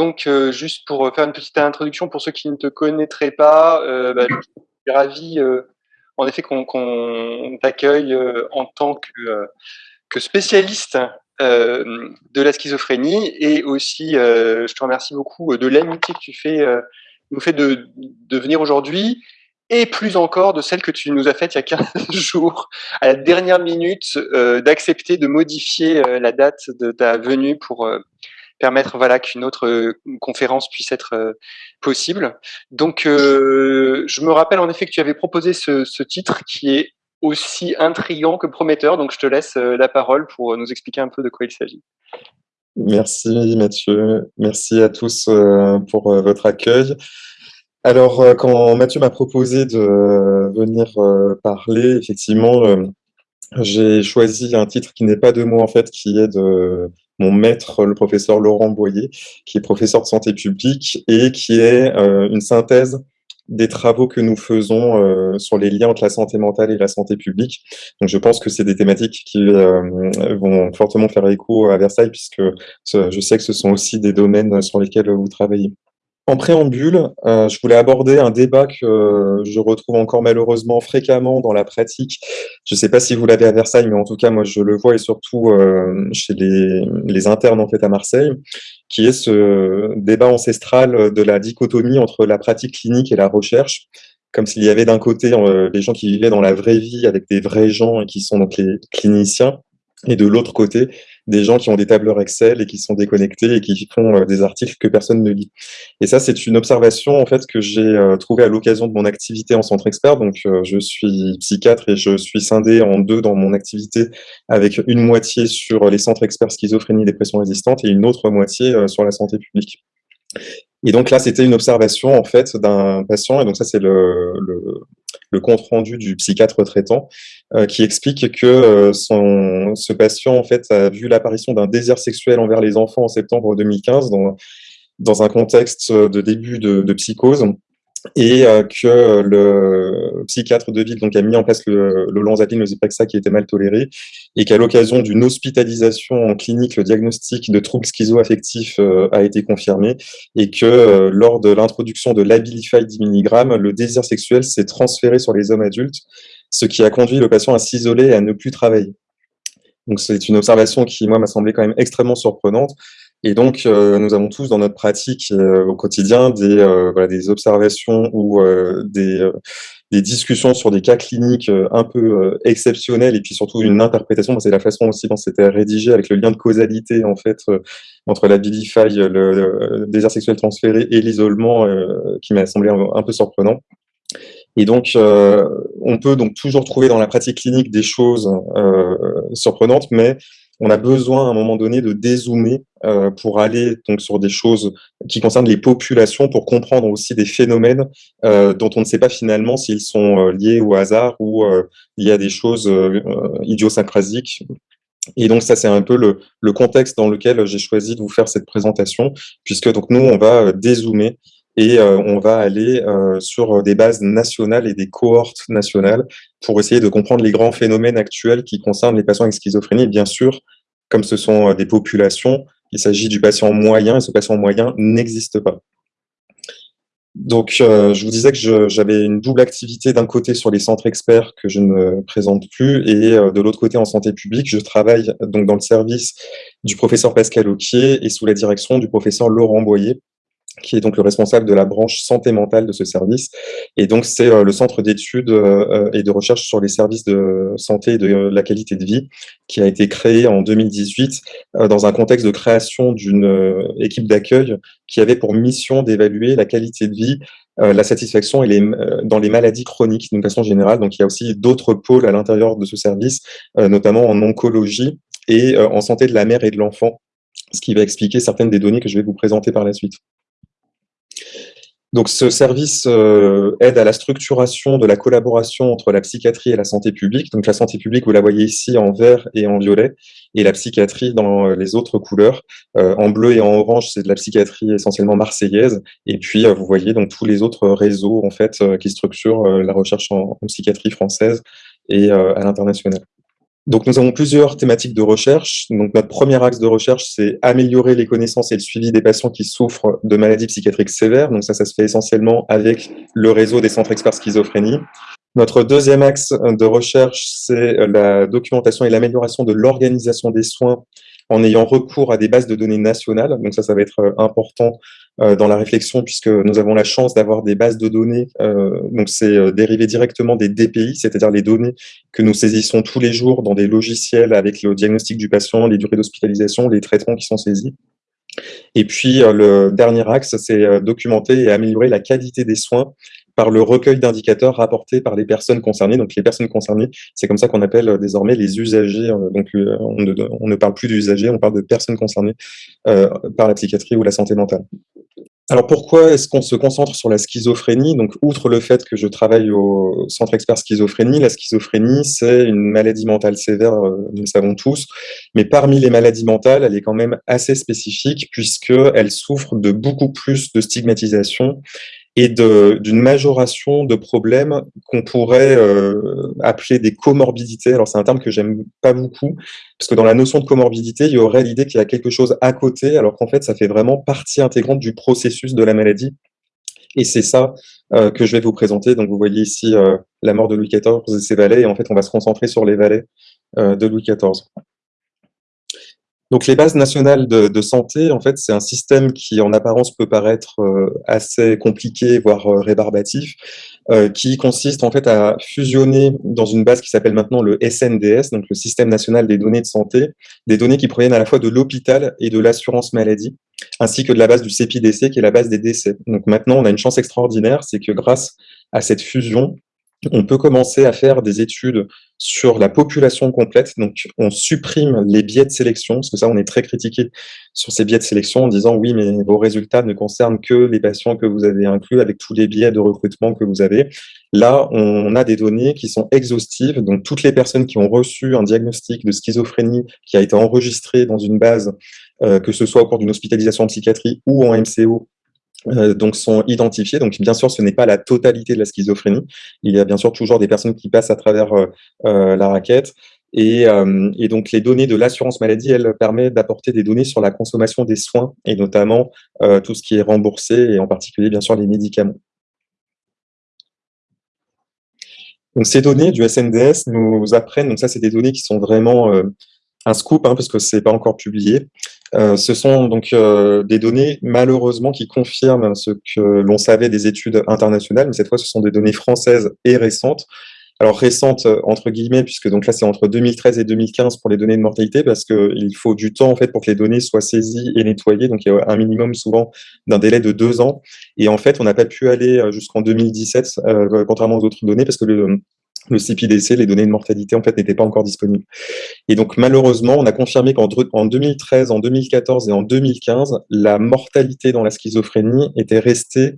Donc, juste pour faire une petite introduction pour ceux qui ne te connaîtraient pas, bah, je suis ravi en effet qu'on t'accueille en tant que, spécialiste de la schizophrénie. Et aussi, je te remercie beaucoup de l'amitié que tu nous fais de, de venir aujourd'hui. Et plus encore de celle que tu nous as faite il y a 15 jours, à la dernière minute, euh, d'accepter de modifier euh, la date de ta venue pour euh, permettre voilà qu'une autre conférence puisse être possible. Donc, je me rappelle en effet que tu avais proposé ce, titre qui est aussi intriguant que prometteur. Donc, je te laisse la parole pour nous expliquer un peu de quoi il s'agit. Merci Mathieu, merci à tous pour votre accueil. Alors, euh, quand Mathieu m'a proposé de venir euh, parler, effectivement, euh, j'ai choisi un titre qui n'est pas de moi, en fait, qui est de mon maître, le professeur Laurent Boyer, qui est professeur de santé publique et qui est une synthèse des travaux que nous faisons sur les liens entre la santé mentale et la santé publique. Donc, je pense que c'est des thématiques qui vont fortement faire écho à Versailles, puisque je sais que ce sont aussi des domaines sur lesquels vous travaillez. En préambule, euh, je voulais aborder un débat que euh, je retrouve encore malheureusement fréquemment dans la pratique. Je ne sais pas si vous l'avez à Versailles, mais en tout cas, moi, je le vois et surtout euh, chez les, internes en fait à Marseille, qui est ce débat ancestral de la dichotomie entre la pratique clinique et la recherche, comme s'il y avait d'un côté les gens qui vivaient dans la vraie vie avec des vrais gens et qui sont donc les cliniciens, et de l'autre côté, des gens qui ont des tableurs Excel et qui sont déconnectés et qui font euh, des articles que personne ne lit. Et ça, c'est une observation en fait que j'ai euh, trouvée à l'occasion de mon activité en centre expert. Donc, euh, je suis psychiatre et je suis scindé en deux dans mon activité, avec une moitié sur les centres experts schizophrénie, dépression résistante et une autre moitié sur la santé publique. Et donc là, c'était une observation en fait d'un patient, et donc ça c'est le, le, compte rendu du psychiatre traitant, euh, qui explique que euh, ce patient en fait a vu l'apparition d'un désir sexuel envers les enfants en septembre 2015 dans, un contexte de début de psychose et euh, que le psychiatre de ville donc, a mis en place le, le le qui était mal toléré, et qu'à l'occasion d'une hospitalisation en clinique, le diagnostic de troubles schizoaffectifs euh, a été confirmé, et que euh, lors de l'introduction de l'Abilify 10 mg, le désir sexuel s'est transféré sur les hommes adultes, ce qui a conduit le patient à s'isoler et à ne plus travailler. Donc c'est une observation qui, moi, m'a semblé quand même extrêmement surprenante, et donc, euh, nous avons tous dans notre pratique euh, au quotidien des, euh, voilà, des observations ou des, des, discussions sur des cas cliniques un peu exceptionnels et puis surtout une interprétation. C'est la façon aussi dont c'était rédigé avec le lien de causalité en fait entre la Bilify, le, désir sexuel transféré et l'isolement qui m'a semblé un, un, peu surprenant. Et donc, on peut donc toujours trouver dans la pratique clinique des choses surprenantes, mais on a besoin à un moment donné de dézoomer euh, pour aller donc sur des choses qui concernent les populations, pour comprendre aussi des phénomènes euh, dont on ne sait pas finalement s'ils sont euh, liés au hasard ou il y a des choses idiosyncrasiques. Et donc ça, c'est un peu le, le, contexte dans lequel j'ai choisi de vous faire cette présentation, puisque donc nous, on va dézoomer et euh, on va aller euh, sur des bases nationales et des cohortes nationales pour essayer de comprendre les grands phénomènes actuels qui concernent les patients avec schizophrénie. bien sûr, comme ce sont euh, des populations, il s'agit du patient moyen et ce patient moyen n'existe pas. Donc, je vous disais que j'avais une double activité d'un côté sur les centres experts que je ne présente plus et de l'autre côté en santé publique. Je travaille donc dans le service du professeur Pascal Auquier et sous la direction du professeur Laurent Boyer qui est donc le responsable de la branche santé mentale de ce service. Et donc, c'est euh, le centre d'études euh, et de recherche sur les services de santé et de la qualité de vie qui a été créé en 2018 euh, dans un contexte de création d'une équipe d'accueil qui avait pour mission d'évaluer la qualité de vie la satisfaction et les, dans les maladies chroniques d'une façon générale. Donc, il y a aussi d'autres pôles à l'intérieur de ce service, notamment en oncologie et en santé de la mère et de l'enfant, ce qui va expliquer certaines des données que je vais vous présenter par la suite. Donc, ce service euh, aide à la structuration de la collaboration entre la psychiatrie et la santé publique. Donc, la santé publique, vous la voyez ici en vert et en violet, et la psychiatrie dans euh, les autres couleurs. Euh, en bleu et en orange, c'est de la psychiatrie essentiellement marseillaise. Et puis, vous voyez donc tous les autres réseaux en fait qui structurent la recherche en, en, psychiatrie française et à l'international. Donc, nous avons plusieurs thématiques de recherche. Donc, notre premier axe de recherche, c'est améliorer les connaissances et le suivi des patients qui souffrent de maladies psychiatriques sévères. Donc, ça, ça se fait essentiellement avec le réseau des centres experts schizophrénie. Notre deuxième axe de recherche, c'est la documentation et l'amélioration de l'organisation des soins en ayant recours à des bases de données nationales. Donc ça, ça va être important euh, dans la réflexion puisque nous avons la chance d'avoir des bases de données. Euh, donc c'est euh, dérivé directement des DPI, c'est-à-dire les données que nous saisissons tous les jours dans des logiciels avec le diagnostic du patient, les durées d'hospitalisation, les traitements qui sont saisis. Et puis, le dernier axe, c'est documenter et améliorer la qualité des soins par le recueil d'indicateurs rapportés par les personnes concernées. Donc les personnes concernées, c'est comme ça qu'on appelle euh, désormais les usagers. Euh, donc euh, on ne, parle plus d'usagers, on parle de personnes concernées par la psychiatrie ou la santé mentale. Alors pourquoi est-ce qu'on se concentre sur la schizophrénie? Donc outre le fait que je travaille au Centre Expert Schizophrénie, la schizophrénie c'est une maladie mentale sévère, nous le savons tous, mais parmi les maladies mentales, elle est quand même assez spécifique puisqu'elle souffre de beaucoup plus de stigmatisation et d'une majoration de problèmes qu'on pourrait euh, appeler des comorbidités. Alors c'est un terme que j'aime pas beaucoup, parce que dans la notion de comorbidité, il y aurait l'idée qu'il y a quelque chose à côté, alors qu'en fait ça fait vraiment partie intégrante du processus de la maladie. Et c'est ça euh, que je vais vous présenter. Donc vous voyez ici euh, la mort de Louis XIV et ses valets, et en fait on va se concentrer sur les valets de Louis XIV. Donc les bases nationales de, santé, en fait, c'est un système qui en apparence peut paraître euh, assez compliqué, voire euh, rébarbatif, euh, qui consiste en fait à fusionner dans une base qui s'appelle maintenant le SNDS, donc le Système national des données de santé, des données qui proviennent à la fois de l'hôpital et de l'assurance maladie, ainsi que de la base du CEPIDC, qui est la base des décès. Donc maintenant, on a une chance extraordinaire, c'est que grâce à cette fusion, on peut commencer à faire des études sur la population complète. Donc, on supprime les biais de sélection, parce que ça, on est très critiqué sur ces biais de sélection en disant oui, mais vos résultats ne concernent que les patients que vous avez inclus avec tous les biais de recrutement que vous avez. Là, on a des données qui sont exhaustives. Donc, toutes les personnes qui ont reçu un diagnostic de schizophrénie qui a été enregistré dans une base, euh, que ce soit au cours d'une hospitalisation en psychiatrie ou en MCO, euh, donc sont identifiés. Donc bien sûr, ce n'est pas la totalité de la schizophrénie. Il y a bien sûr toujours des personnes qui passent à travers euh, euh, la raquette. Et, et, donc les données de l'assurance maladie, elles permettent d'apporter des données sur la consommation des soins et notamment tout ce qui est remboursé et en particulier bien sûr les médicaments. Donc ces données du SNDS nous apprennent, donc ça c'est des données qui sont vraiment un scoop hein, parce que c'est pas encore publié, euh, ce sont donc euh, des données, malheureusement, qui confirment ce que l'on savait des études internationales, mais cette fois, ce sont des données françaises et récentes. Alors récentes, euh, entre guillemets, puisque donc là, c'est entre 2013 et 2015 pour les données de mortalité, parce qu'il faut du temps, en fait, pour que les données soient saisies et nettoyées. Donc, il y a un minimum, souvent, d'un délai de deux ans. Et en fait, on n'a pas pu aller jusqu'en 2017, contrairement aux autres données, parce que le, le CPDC, les données de mortalité, en fait, n'étaient pas encore disponibles. Et donc, malheureusement, on a confirmé qu'en 2013, en 2014 et en 2015, la mortalité dans la schizophrénie était restée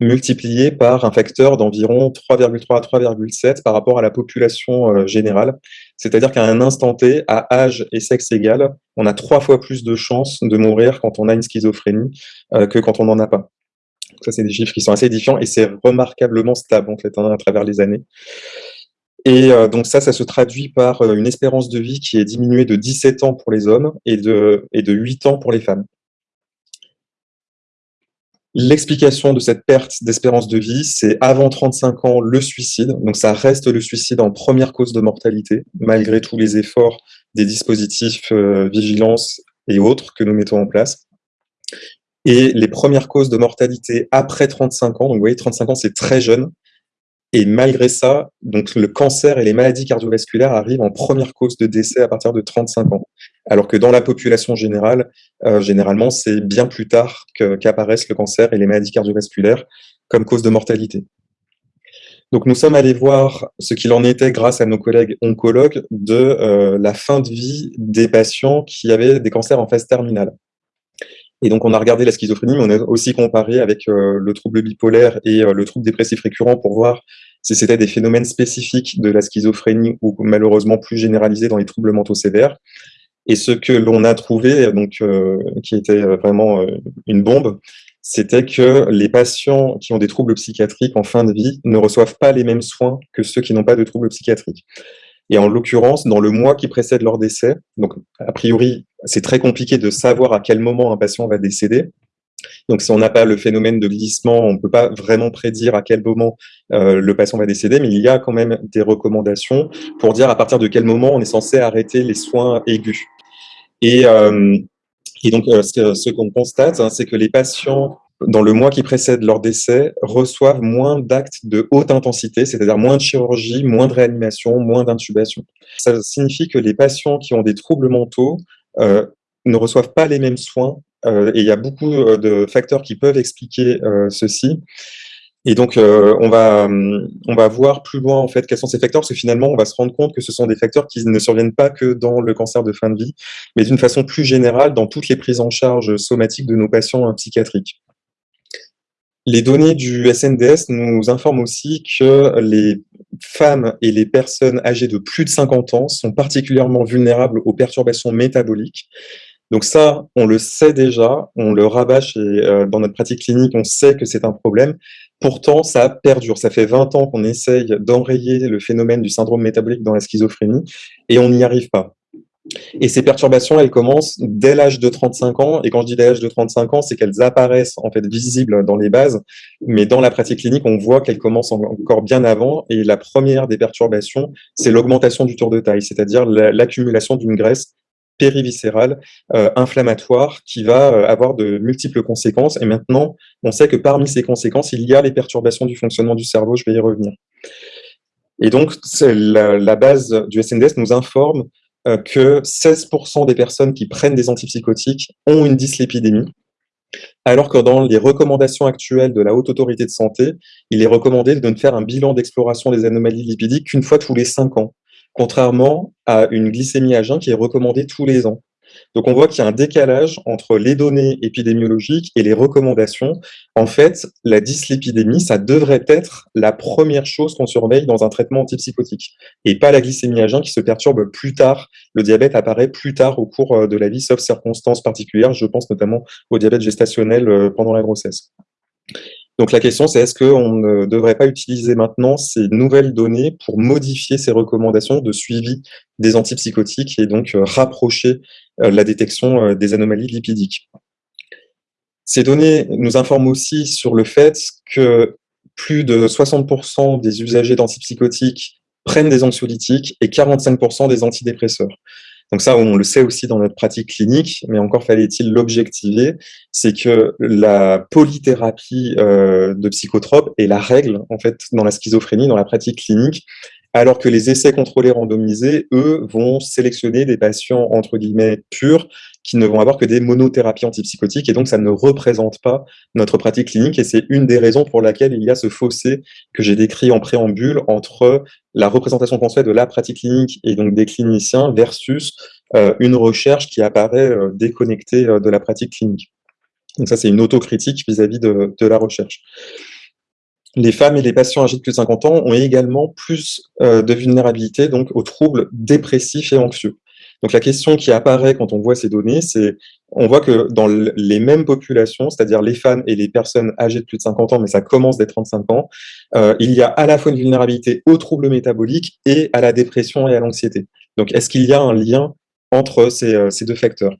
multipliée par un facteur d'environ 3,3 à 3,7 par rapport à la population euh, générale. C'est-à-dire qu'à un instant T, à âge et sexe égal, on a trois fois plus de chances de mourir quand on a une schizophrénie euh, que quand on n'en a pas. ça, c'est des chiffres qui sont assez édifiants et c'est remarquablement stable, en fait, hein, à travers les années. Et euh, donc ça, ça se traduit par euh, une espérance de vie qui est diminuée de 17 ans pour les hommes et de, et de 8 ans pour les femmes. L'explication de cette perte d'espérance de vie, c'est avant 35 ans le suicide. Donc ça reste le suicide en première cause de mortalité, malgré tous les efforts des dispositifs euh, vigilance et autres que nous mettons en place. Et les premières causes de mortalité après 35 ans, donc vous voyez, 35 ans, c'est très jeune, et malgré ça, donc le cancer et les maladies cardiovasculaires arrivent en première cause de décès à partir de 35 ans. Alors que dans la population générale, euh, généralement, c'est bien plus tard qu'apparaissent le cancer et les maladies cardiovasculaires comme cause de mortalité. Donc nous sommes allés voir ce qu'il en était grâce à nos collègues oncologues de euh, la fin de vie des patients qui avaient des cancers en phase terminale. Et donc, on a regardé la schizophrénie, mais on a aussi comparé avec euh, le trouble bipolaire et le trouble dépressif récurrent pour voir si c'était des phénomènes spécifiques de la schizophrénie ou malheureusement plus généralisés dans les troubles mentaux sévères. Et ce que l'on a trouvé, donc, euh, qui était vraiment une bombe, c'était que les patients qui ont des troubles psychiatriques en fin de vie ne reçoivent pas les mêmes soins que ceux qui n'ont pas de troubles psychiatriques. Et en l'occurrence, dans le mois qui précède leur décès, donc a priori, c'est très compliqué de savoir à quel moment un patient va décéder. Donc, si on n'a pas le phénomène de glissement, on ne peut pas vraiment prédire à quel moment euh, le patient va décéder, mais il y a quand même des recommandations pour dire à partir de quel moment on est censé arrêter les soins aigus. Et, euh, donc, euh, ce, qu'on constate, hein, c'est que les patients dans le mois qui précède leur décès, reçoivent moins d'actes de haute intensité, c'est-à-dire moins de chirurgie, moins de réanimation, moins d'intubation. Ça signifie que les patients qui ont des troubles mentaux ne reçoivent pas les mêmes soins, et il y a beaucoup euh, de facteurs qui peuvent expliquer euh, ceci. Et donc, euh, on, va, voir plus loin, en fait, quels sont ces facteurs, parce que finalement, on va se rendre compte que ce sont des facteurs qui ne surviennent pas que dans le cancer de fin de vie, mais d'une façon plus générale dans toutes les prises en charge somatiques de nos patients psychiatriques. Les données du SNDS nous informent aussi que les femmes et les personnes âgées de plus de 50 ans sont particulièrement vulnérables aux perturbations métaboliques. Donc ça, on le sait déjà, on le rabâche et euh, dans notre pratique clinique, on sait que c'est un problème. Pourtant, ça perdure. Ça fait 20 ans qu'on essaye d'enrayer le phénomène du syndrome métabolique dans la schizophrénie et on n'y arrive pas. Et ces perturbations, elles commencent dès l'âge de 35 ans. Et quand je dis dès l'âge de 35 ans, c'est qu'elles apparaissent en fait visibles dans les bases. Mais dans la pratique clinique, on voit qu'elles commencent encore bien avant. Et la première des perturbations, c'est l'augmentation du tour de taille, c'est-à-dire l'accumulation d'une graisse périviscérale euh, inflammatoire qui va euh, avoir de multiples conséquences. Et maintenant, on sait que parmi ces conséquences, il y a les perturbations du fonctionnement du cerveau. Je vais y revenir. Et donc, la, base du SNDS nous informe euh, que 16% des personnes qui prennent des antipsychotiques ont une dyslipidémie, alors que dans les recommandations actuelles de la Haute Autorité de Santé, il est recommandé de ne faire un bilan d'exploration des anomalies lipidiques qu'une fois tous les 5 ans, contrairement à une glycémie à jeun qui est recommandée tous les ans. Donc on voit qu'il y a un décalage entre les données épidémiologiques et les recommandations. En fait, la dyslipidémie, ça devrait être la première chose qu'on surveille dans un traitement antipsychotique, et pas la glycémie à jeun qui se perturbe plus tard. Le diabète apparaît plus tard au cours euh, de la vie, sauf circonstances particulières. Je pense notamment au diabète gestationnel euh, pendant la grossesse. Donc la question, c'est est-ce qu'on ne devrait pas utiliser maintenant ces nouvelles données pour modifier ces recommandations de suivi des antipsychotiques et donc euh, rapprocher euh, la détection euh, des anomalies lipidiques? Ces données nous informent aussi sur le fait que plus de 60% des usagers d'antipsychotiques prennent des anxiolytiques et 45% des antidépresseurs. Donc ça, on le sait aussi dans notre pratique clinique, mais encore fallait-il l'objectiver, c'est que la polythérapie euh, de psychotropes est la règle en fait dans la schizophrénie, dans la pratique clinique, alors que les essais contrôlés randomisés, eux, vont sélectionner des patients entre guillemets purs qui ne vont avoir que des monothérapies antipsychotiques, et donc ça ne représente pas notre pratique clinique, et c'est une des raisons pour laquelle il y a ce fossé que j'ai décrit en préambule entre la représentation qu'on fait de la pratique clinique et donc des cliniciens versus euh, une recherche qui apparaît euh, déconnectée euh, de la pratique clinique. Donc ça, c'est une autocritique vis-à-vis de, de, la recherche. Les femmes et les patients âgés de plus de 50 ans ont également plus de vulnérabilité donc aux troubles dépressifs et anxieux. Donc la question qui apparaît quand on voit ces données, c'est on voit que dans les mêmes populations, c'est-à-dire les femmes et les personnes âgées de plus de 50 ans, mais ça commence dès 35 ans, euh, il y a à la fois une vulnérabilité aux troubles métaboliques et à la dépression et à l'anxiété. Donc est-ce qu'il y a un lien entre ces, euh, ces deux facteurs?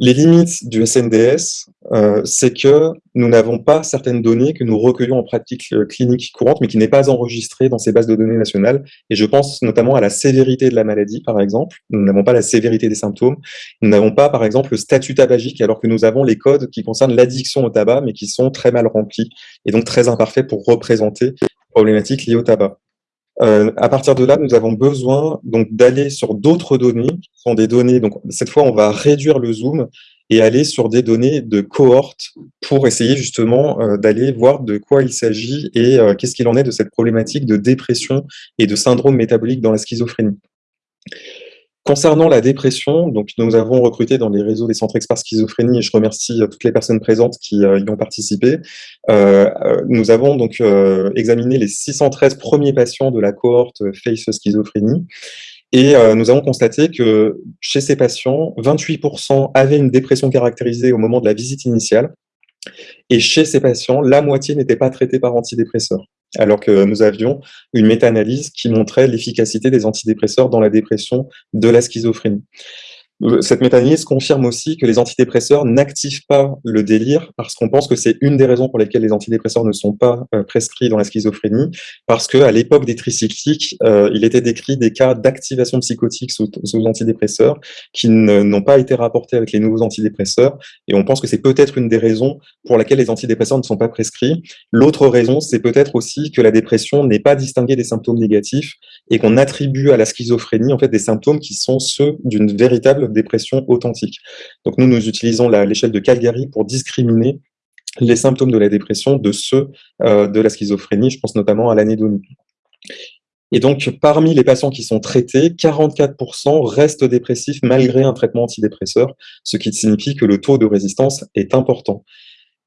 Les limites du SNDS, euh, c'est que nous n'avons pas certaines données que nous recueillons en pratique euh, clinique courante, mais qui n'est pas enregistrée dans ces bases de données nationales. Et je pense notamment à la sévérité de la maladie, par exemple. Nous n'avons pas la sévérité des symptômes. Nous n'avons pas, par exemple, le statut tabagique, alors que nous avons les codes qui concernent l'addiction au tabac, mais qui sont très mal remplis et donc très imparfaits pour représenter les problématiques liées au tabac. Euh, à partir de là, nous avons besoin donc d'aller sur d'autres données, qui sont des données. Donc cette fois, on va réduire le zoom et aller sur des données de cohorte pour essayer justement euh, d'aller voir de quoi il s'agit et euh, qu'est-ce qu'il en est de cette problématique de dépression et de syndrome métabolique dans la schizophrénie. Concernant la dépression, donc nous avons recruté dans les réseaux des centres experts schizophrénie, et je remercie euh, toutes les personnes présentes qui euh, y ont participé, euh, nous avons donc examiné les 613 premiers patients de la cohorte FACE schizophrénie, et nous avons constaté que chez ces patients, 28% avaient une dépression caractérisée au moment de la visite initiale, et chez ces patients, la moitié n'était pas traitée par antidépresseurs. Alors que nous avions une méta-analyse qui montrait l'efficacité des antidépresseurs dans la dépression de la schizophrénie. Cette méta-analyse confirme aussi que les antidépresseurs n'activent pas le délire parce qu'on pense que c'est une des raisons pour lesquelles les antidépresseurs ne sont pas euh, prescrits dans la schizophrénie, parce qu'à l'époque des tricycliques, euh, il était décrit des cas d'activation psychotique sous, sous, antidépresseurs qui n'ont pas été rapportés avec les nouveaux antidépresseurs, et on pense que c'est peut-être une des raisons pour laquelle les antidépresseurs ne sont pas prescrits. L'autre raison, c'est peut-être aussi que la dépression n'est pas distinguée des symptômes négatifs et qu'on attribue à la schizophrénie en fait des symptômes qui sont ceux d'une véritable dépression authentique. Donc nous, nous utilisons l'échelle de Calgary pour discriminer les symptômes de la dépression de ceux euh, de la schizophrénie, je pense notamment à l'anédonie. Et donc, parmi les patients qui sont traités, 44% restent dépressifs malgré un traitement antidépresseur, ce qui signifie que le taux de résistance est important.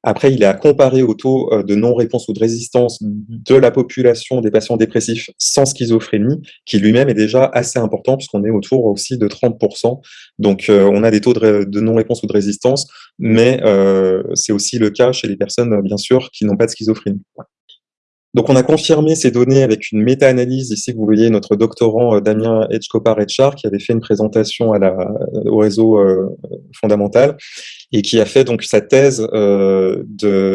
Après, il est à comparer au taux euh, de non-réponse ou de résistance de la population des patients dépressifs sans schizophrénie, qui lui-même est déjà assez important, puisqu'on est autour aussi de 30%. Donc, euh, on a des taux de, non-réponse ou de résistance, mais euh, c'est aussi le cas chez les personnes, bien sûr, qui n'ont pas de schizophrénie. Donc, on a confirmé ces données avec une méta-analyse. Ici, vous voyez notre doctorant Damien Edgecopar-Etchar qui avait fait une présentation à la, au réseau fondamental et qui a fait donc sa thèse euh,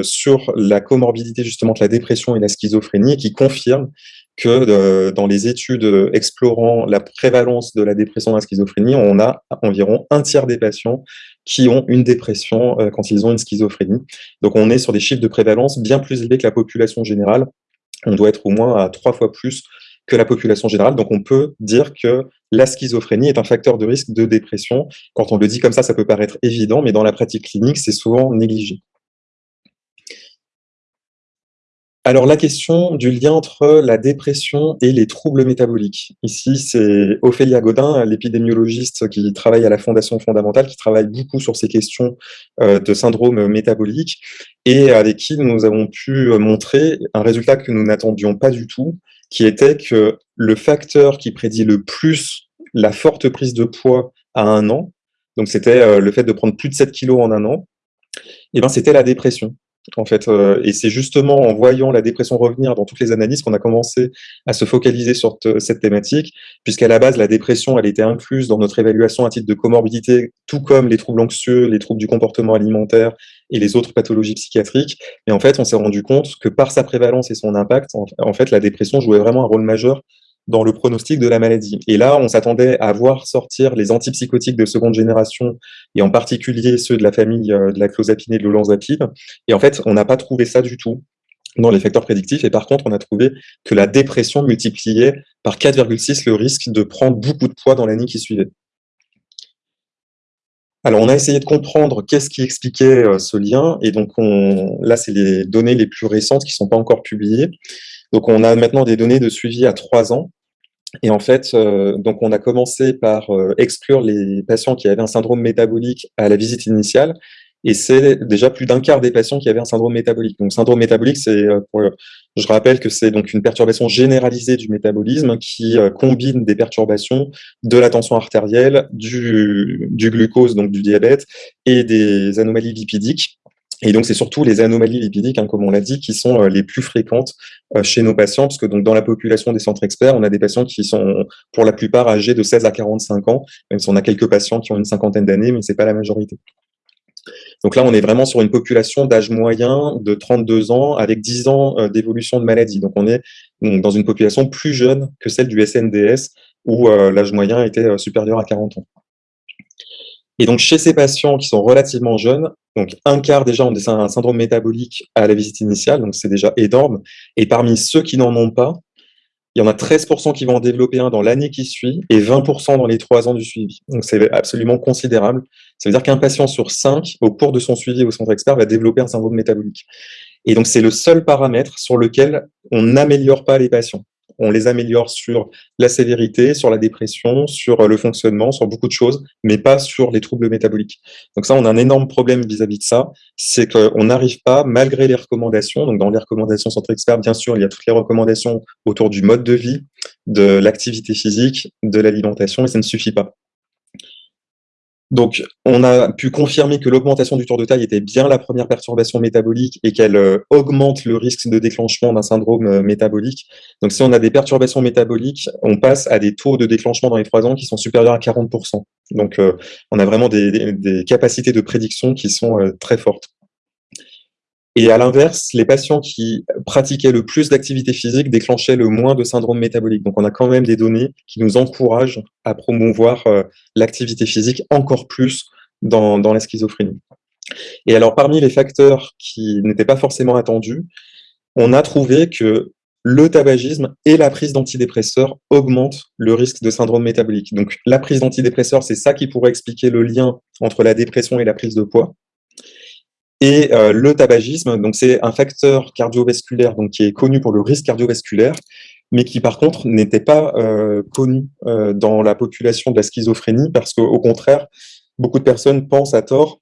sur la comorbidité justement de la dépression et la schizophrénie, et qui confirme que euh, dans les études explorant la prévalence de la dépression et la schizophrénie, on a environ un tiers des patients qui ont une dépression euh, quand ils ont une schizophrénie. Donc on est sur des chiffres de prévalence bien plus élevés que la population générale. On doit être au moins à trois fois plus que la population générale. Donc on peut dire que la schizophrénie est un facteur de risque de dépression. Quand on le dit comme ça, ça peut paraître évident, mais dans la pratique clinique, c'est souvent négligé. Alors la question du lien entre la dépression et les troubles métaboliques. Ici, c'est Ophélia Godin, l'épidémiologiste qui travaille à la Fondation fondamentale, qui travaille beaucoup sur ces questions euh, de syndrome métabolique, et avec qui nous avons pu montrer un résultat que nous n'attendions pas du tout, qui était que le facteur qui prédit le plus la forte prise de poids à un an, donc c'était euh, le fait de prendre plus de 7 kilos en un an, et eh ben c'était la dépression en fait. Euh, et c'est justement en voyant la dépression revenir dans toutes les analyses qu'on a commencé à se focaliser sur cette thématique, puisqu'à la base, la dépression, elle était incluse dans notre évaluation à titre de comorbidité, tout comme les troubles anxieux, les troubles du comportement alimentaire et les autres pathologies psychiatriques. Et en fait, on s'est rendu compte que par sa prévalence et son impact, en fait, la dépression jouait vraiment un rôle majeur dans le pronostic de la maladie. Et là, on s'attendait à voir sortir les antipsychotiques de seconde génération, et en particulier ceux de la famille euh, de la clozapine et de l'olanzapine. Et en fait, on n'a pas trouvé ça du tout dans les facteurs prédictifs. Et par contre, on a trouvé que la dépression multipliait par 4,6 le risque de prendre beaucoup de poids dans l'année qui suivait. Alors, on a essayé de comprendre qu'est-ce qui expliquait euh, ce lien. Et donc, on, là, c'est les données les plus récentes qui ne sont pas encore publiées. Donc, on a maintenant des données de suivi à trois ans. Et en fait, euh, donc on a commencé par euh, exclure les patients qui avaient un syndrome métabolique à la visite initiale, et c'est déjà plus d'un quart des patients qui avaient un syndrome métabolique. Donc, syndrome métabolique, c'est, euh, je rappelle que c'est donc une perturbation généralisée du métabolisme qui combine des perturbations de la tension artérielle, du glucose, donc du diabète, et des anomalies lipidiques. Et donc, c'est surtout les anomalies lipidiques, hein, comme on l'a dit, qui sont euh, les plus fréquentes euh, chez nos patients, parce que donc, dans la population des centres experts, on a des patients qui sont, pour la plupart, âgés de 16 à 45 ans, même si on a quelques patients qui ont une cinquantaine d'années, mais c'est pas la majorité. Donc là, on est vraiment sur une population d'âge moyen de 32 ans, avec 10 ans euh, d'évolution de maladie. Donc, on est dans une population plus jeune que celle du SNDS, où l'âge moyen était supérieur à 40 ans. Et donc, chez ces patients qui sont relativement jeunes, donc un quart déjà ont un syndrome métabolique à la visite initiale, donc c'est déjà énorme. Et parmi ceux qui n'en ont pas, il y en a 13% qui vont en développer un dans l'année qui suit et 20% dans les trois ans du suivi. Donc c'est absolument considérable. Ça veut dire qu'un patient sur cinq, au cours de son suivi au centre expert, va développer un syndrome métabolique. Et donc c'est le seul paramètre sur lequel on n'améliore pas les patients on les améliore sur la sévérité, sur la dépression, sur euh, le fonctionnement, sur beaucoup de choses, mais pas sur les troubles métaboliques. Donc ça, on a un énorme problème vis-à-vis de ça, c'est qu'on n'arrive pas, malgré les recommandations, donc dans les recommandations Centre Expert, bien sûr, il y a toutes les recommandations autour du mode de vie, de l'activité physique, de l'alimentation, et ça ne suffit pas. Donc, on a pu confirmer que l'augmentation du tour de taille était bien la première perturbation métabolique et qu'elle euh, augmente le risque de déclenchement d'un syndrome euh, métabolique. Donc, si on a des perturbations métaboliques, on passe à des taux de déclenchement dans les trois ans qui sont supérieurs à 40%. Donc, euh, on a vraiment des, des, capacités de prédiction qui sont très fortes. Et à l'inverse, les patients qui pratiquaient le plus d'activité physique déclenchaient le moins de syndrome métabolique. Donc on a quand même des données qui nous encouragent à promouvoir euh, l'activité physique encore plus dans, la schizophrénie. Et alors parmi les facteurs qui n'étaient pas forcément attendus, on a trouvé que le tabagisme et la prise d'antidépresseurs augmentent le risque de syndrome métabolique. Donc la prise d'antidépresseurs, c'est ça qui pourrait expliquer le lien entre la dépression et la prise de poids. Et euh, le tabagisme, c'est un facteur cardiovasculaire donc qui est connu pour le risque cardiovasculaire, mais qui par contre n'était pas euh, connu euh, dans la population de la schizophrénie, parce qu'au contraire, beaucoup de personnes pensent à tort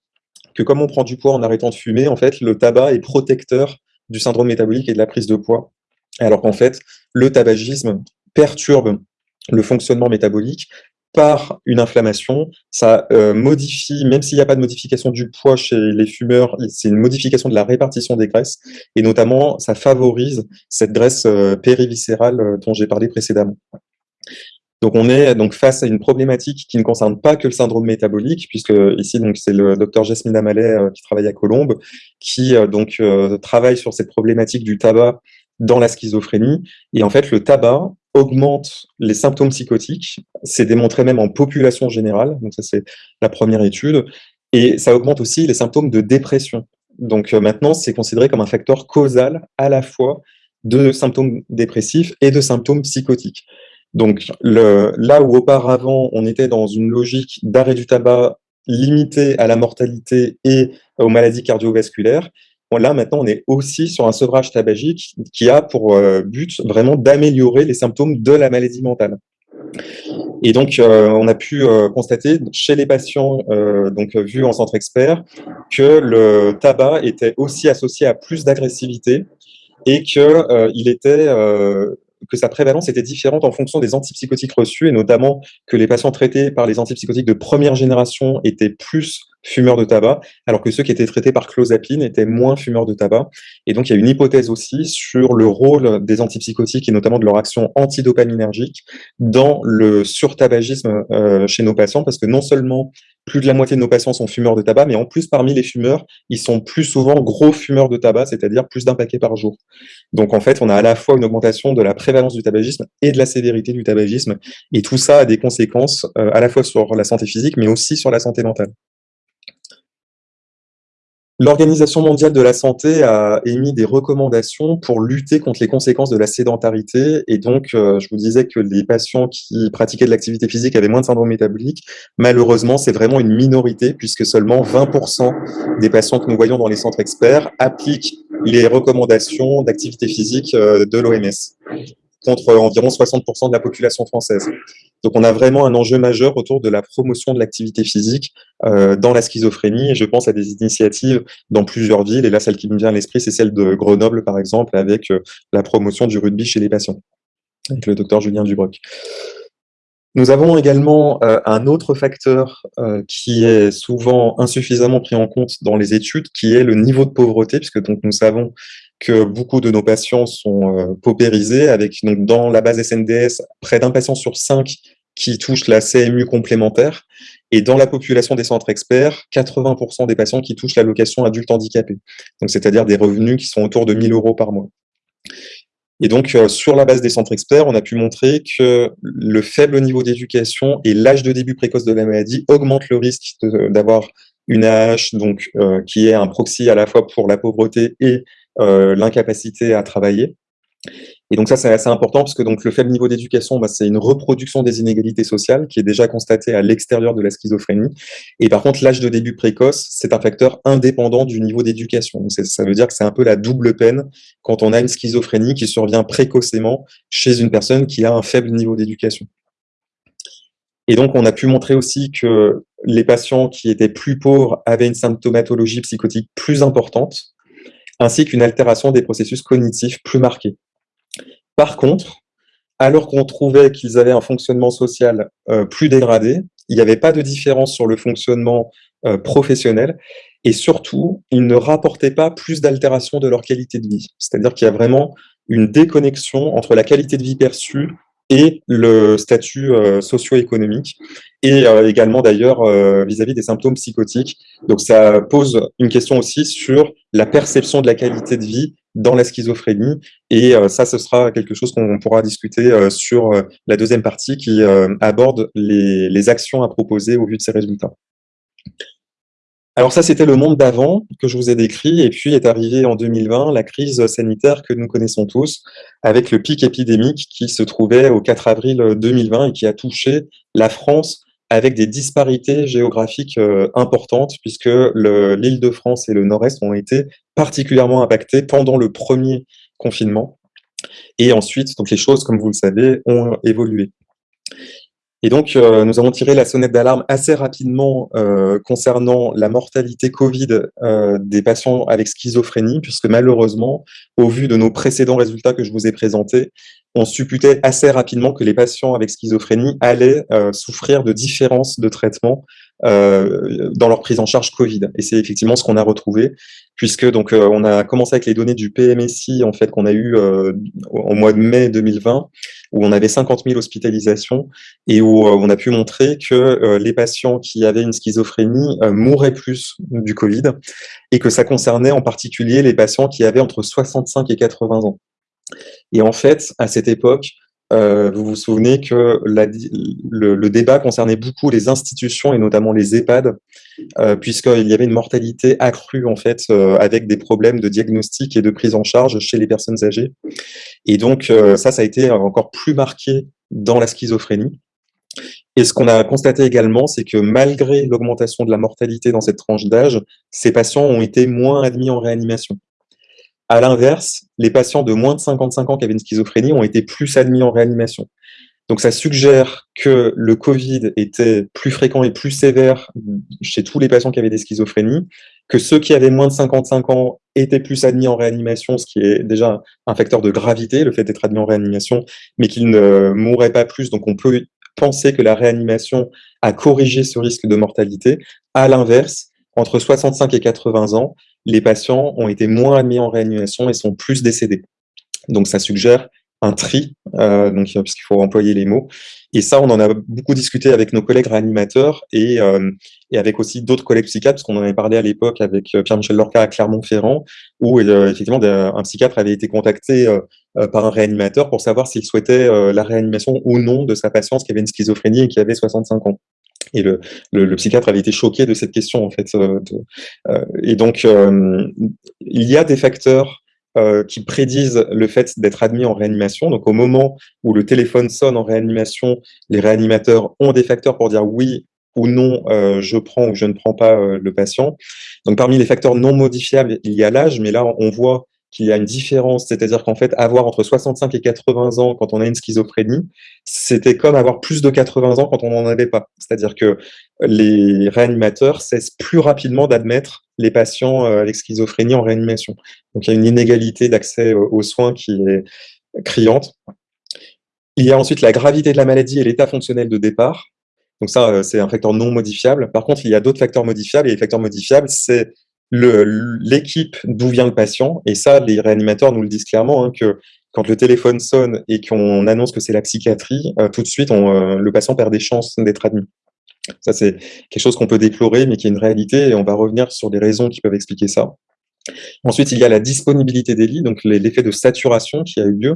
que comme on prend du poids en arrêtant de fumer, en fait, le tabac est protecteur du syndrome métabolique et de la prise de poids, alors qu'en fait, le tabagisme perturbe le fonctionnement métabolique par une inflammation, ça euh, modifie, même s'il n'y a pas de modification du poids chez les fumeurs, c'est une modification de la répartition des graisses, et notamment, ça favorise cette graisse euh, périviscérale euh, dont j'ai parlé précédemment. Donc on est donc face à une problématique qui ne concerne pas que le syndrome métabolique, puisque ici c'est le docteur Jasmine Amalet qui travaille à Colombes, qui donc travaille sur cette problématique du tabac dans la schizophrénie. Et en fait, le tabac augmente les symptômes psychotiques. C'est démontré même en population générale. Donc ça, c'est la première étude. Et ça augmente aussi les symptômes de dépression. Donc euh, maintenant, c'est considéré comme un facteur causal à la fois de symptômes dépressifs et de symptômes psychotiques. Donc là où auparavant, on était dans une logique d'arrêt du tabac limité à la mortalité et aux maladies cardiovasculaires, là, maintenant, on est aussi sur un sevrage tabagique qui a pour euh, but vraiment d'améliorer les symptômes de la maladie mentale. Et donc, euh, on a pu euh, constater chez les patients donc vus en centre expert que le tabac était aussi associé à plus d'agressivité et qu'il était que sa prévalence était différente en fonction des antipsychotiques reçus, et notamment que les patients traités par les antipsychotiques de première génération étaient plus fumeurs de tabac, alors que ceux qui étaient traités par clozapine étaient moins fumeurs de tabac. Et donc, il y a une hypothèse aussi sur le rôle des antipsychotiques et notamment de leur action antidopaminergique dans le surtabagisme euh, chez nos patients, parce que non seulement plus de la moitié de nos patients sont fumeurs de tabac, mais en plus, parmi les fumeurs, ils sont plus souvent gros fumeurs de tabac, c'est-à-dire plus d'un paquet par jour. Donc, en fait, on a à la fois une augmentation de la prévalence du tabagisme et de la sévérité du tabagisme, et tout ça a des conséquences euh, à la fois sur la santé physique, mais aussi sur la santé mentale. L'Organisation mondiale de la santé a émis des recommandations pour lutter contre les conséquences de la sédentarité. Et donc, euh, je vous disais que les patients qui pratiquaient de l'activité physique avaient moins de syndrome métabolique. Malheureusement, c'est vraiment une minorité, puisque seulement 20% des patients que nous voyons dans les centres experts appliquent les recommandations d'activité physique euh, de l'OMS contre environ 60% de la population française. Donc on a vraiment un enjeu majeur autour de la promotion de l'activité physique euh, dans la schizophrénie, et je pense à des initiatives dans plusieurs villes, et là celle qui me vient à l'esprit, c'est celle de Grenoble par exemple, avec euh, la promotion du rugby chez les patients, avec le docteur Julien Dubroc. Nous avons également euh, un autre facteur qui est souvent insuffisamment pris en compte dans les études, qui est le niveau de pauvreté, puisque donc nous savons que beaucoup de nos patients sont euh, paupérisés, avec donc, dans la base SNDS près d'un patient sur cinq qui touche la CMU complémentaire, et dans la population des centres experts, 80% des patients qui touchent l'allocation adulte handicapé, donc c'est-à-dire des revenus qui sont autour de 1000 euros par mois. Et donc, euh, sur la base des centres experts, on a pu montrer que le faible niveau d'éducation et l'âge de début précoce de la maladie augmentent le risque d'avoir une AH, donc, euh, qui est un proxy à la fois pour la pauvreté et l'incapacité à travailler. Et donc ça, c'est assez important parce que donc le faible niveau d'éducation, bah, c'est une reproduction des inégalités sociales qui est déjà constatée à l'extérieur de la schizophrénie. Et par contre, l'âge de début précoce, c'est un facteur indépendant du niveau d'éducation. Ça veut dire que c'est un peu la double peine quand on a une schizophrénie qui survient précocement chez une personne qui a un faible niveau d'éducation. Et donc, on a pu montrer aussi que les patients qui étaient plus pauvres avaient une symptomatologie psychotique plus importante, ainsi qu'une altération des processus cognitifs plus marqués. Par contre, alors qu'on trouvait qu'ils avaient un fonctionnement social plus dégradé, il n'y avait pas de différence sur le fonctionnement professionnel, et surtout, ils ne rapportaient pas plus d'altération de leur qualité de vie. C'est-à-dire qu'il y a vraiment une déconnexion entre la qualité de vie perçue et le statut euh, socio-économique, et euh, également d'ailleurs euh, vis-à-vis des symptômes psychotiques. Donc ça pose une question aussi sur la perception de la qualité de vie dans la schizophrénie, et ça, ce sera quelque chose qu'on pourra discuter sur la deuxième partie qui aborde les actions à proposer au vu de ces résultats. Alors ça, c'était le monde d'avant que je vous ai décrit, et puis est arrivée en 2020 la crise sanitaire que nous connaissons tous, avec le pic épidémique qui se trouvait au 4 avril 2020 et qui a touché la France avec des disparités géographiques euh, importantes, puisque l'île de France et le Nord-Est ont été particulièrement impactés pendant le premier confinement. Et ensuite, donc les choses, comme vous le savez, ont évolué. Et donc, euh, nous avons tiré la sonnette d'alarme assez rapidement euh, concernant la mortalité Covid euh, des patients avec schizophrénie, puisque malheureusement, au vu de nos précédents résultats que je vous ai présentés, on supputait assez rapidement que les patients avec schizophrénie allaient souffrir de différences de traitement euh, dans leur prise en charge Covid. Et c'est effectivement ce qu'on a retrouvé, puisque donc euh, on a commencé avec les données du PMSI en fait qu'on a eu euh, au mois de mai 2020, où on avait 50 000 hospitalisations et où on a pu montrer que les patients qui avaient une schizophrénie mouraient plus du Covid et que ça concernait en particulier les patients qui avaient entre 65 et 80 ans. Et en fait, à cette époque, euh, vous vous souvenez que le, débat concernait beaucoup les institutions et notamment les EHPAD, euh, puisqu'il y avait une mortalité accrue en fait euh, avec des problèmes de diagnostic et de prise en charge chez les personnes âgées. Et donc ça, ça a été encore plus marqué dans la schizophrénie. Et ce qu'on a constaté également, c'est que malgré l'augmentation de la mortalité dans cette tranche d'âge, ces patients ont été moins admis en réanimation. À l'inverse, les patients de moins de 55 ans qui avaient une schizophrénie ont été plus admis en réanimation. Donc ça suggère que le Covid était plus fréquent et plus sévère chez tous les patients qui avaient des schizophrénies, que ceux qui avaient moins de 55 ans étaient plus admis en réanimation, ce qui est déjà un facteur de gravité, le fait d'être admis en réanimation, mais qu'ils ne mourraient pas plus. Donc on peut penser que la réanimation a corrigé ce risque de mortalité. À l'inverse, entre 65 et 80 ans, les patients ont été moins admis en réanimation et sont plus décédés. Donc ça suggère un tri, euh, donc puisqu'il faut employer les mots. Et ça, on en a beaucoup discuté avec nos collègues réanimateurs et, euh, et avec aussi d'autres collègues psychiatres, parce qu'on en avait parlé à l'époque avec euh, Pierre-Michel Lorca à Clermont-Ferrand, où euh, effectivement un psychiatre avait été contacté euh, par un réanimateur pour savoir s'il souhaitait la réanimation ou non de sa patiente qui avait une schizophrénie et qui avait 65 ans. Et le, le, psychiatre avait été choqué de cette question, en fait. Euh, euh, et donc, euh, il y a des facteurs qui prédisent le fait d'être admis en réanimation. Donc, au moment où le téléphone sonne en réanimation, les réanimateurs ont des facteurs pour dire oui ou non, je prends ou je ne prends pas le patient. Donc, parmi les facteurs non modifiables, il y a l'âge, mais là, on voit qu'il y a une différence, c'est-à-dire qu'en fait, avoir entre 65 et 80 ans quand on a une schizophrénie, c'était comme avoir plus de 80 ans quand on n'en avait pas. C'est-à-dire que les réanimateurs cessent plus rapidement d'admettre les patients euh, avec schizophrénie en réanimation. Donc il y a une inégalité d'accès aux soins qui est criante. Il y a ensuite la gravité de la maladie et l'état fonctionnel de départ. Donc ça, euh, c'est un facteur non modifiable. Par contre, il y a d'autres facteurs modifiables, et les facteurs modifiables, c'est l'équipe d'où vient le patient, et ça, les réanimateurs nous le disent clairement, hein, que quand le téléphone sonne et qu'on annonce que c'est la psychiatrie, euh, tout de suite, euh, le patient perd des chances d'être admis. Ça, c'est quelque chose qu'on peut déplorer, mais qui est une réalité, et on va revenir sur des raisons qui peuvent expliquer ça. Ensuite, il y a la disponibilité des lits, donc l'effet de saturation qui a eu lieu,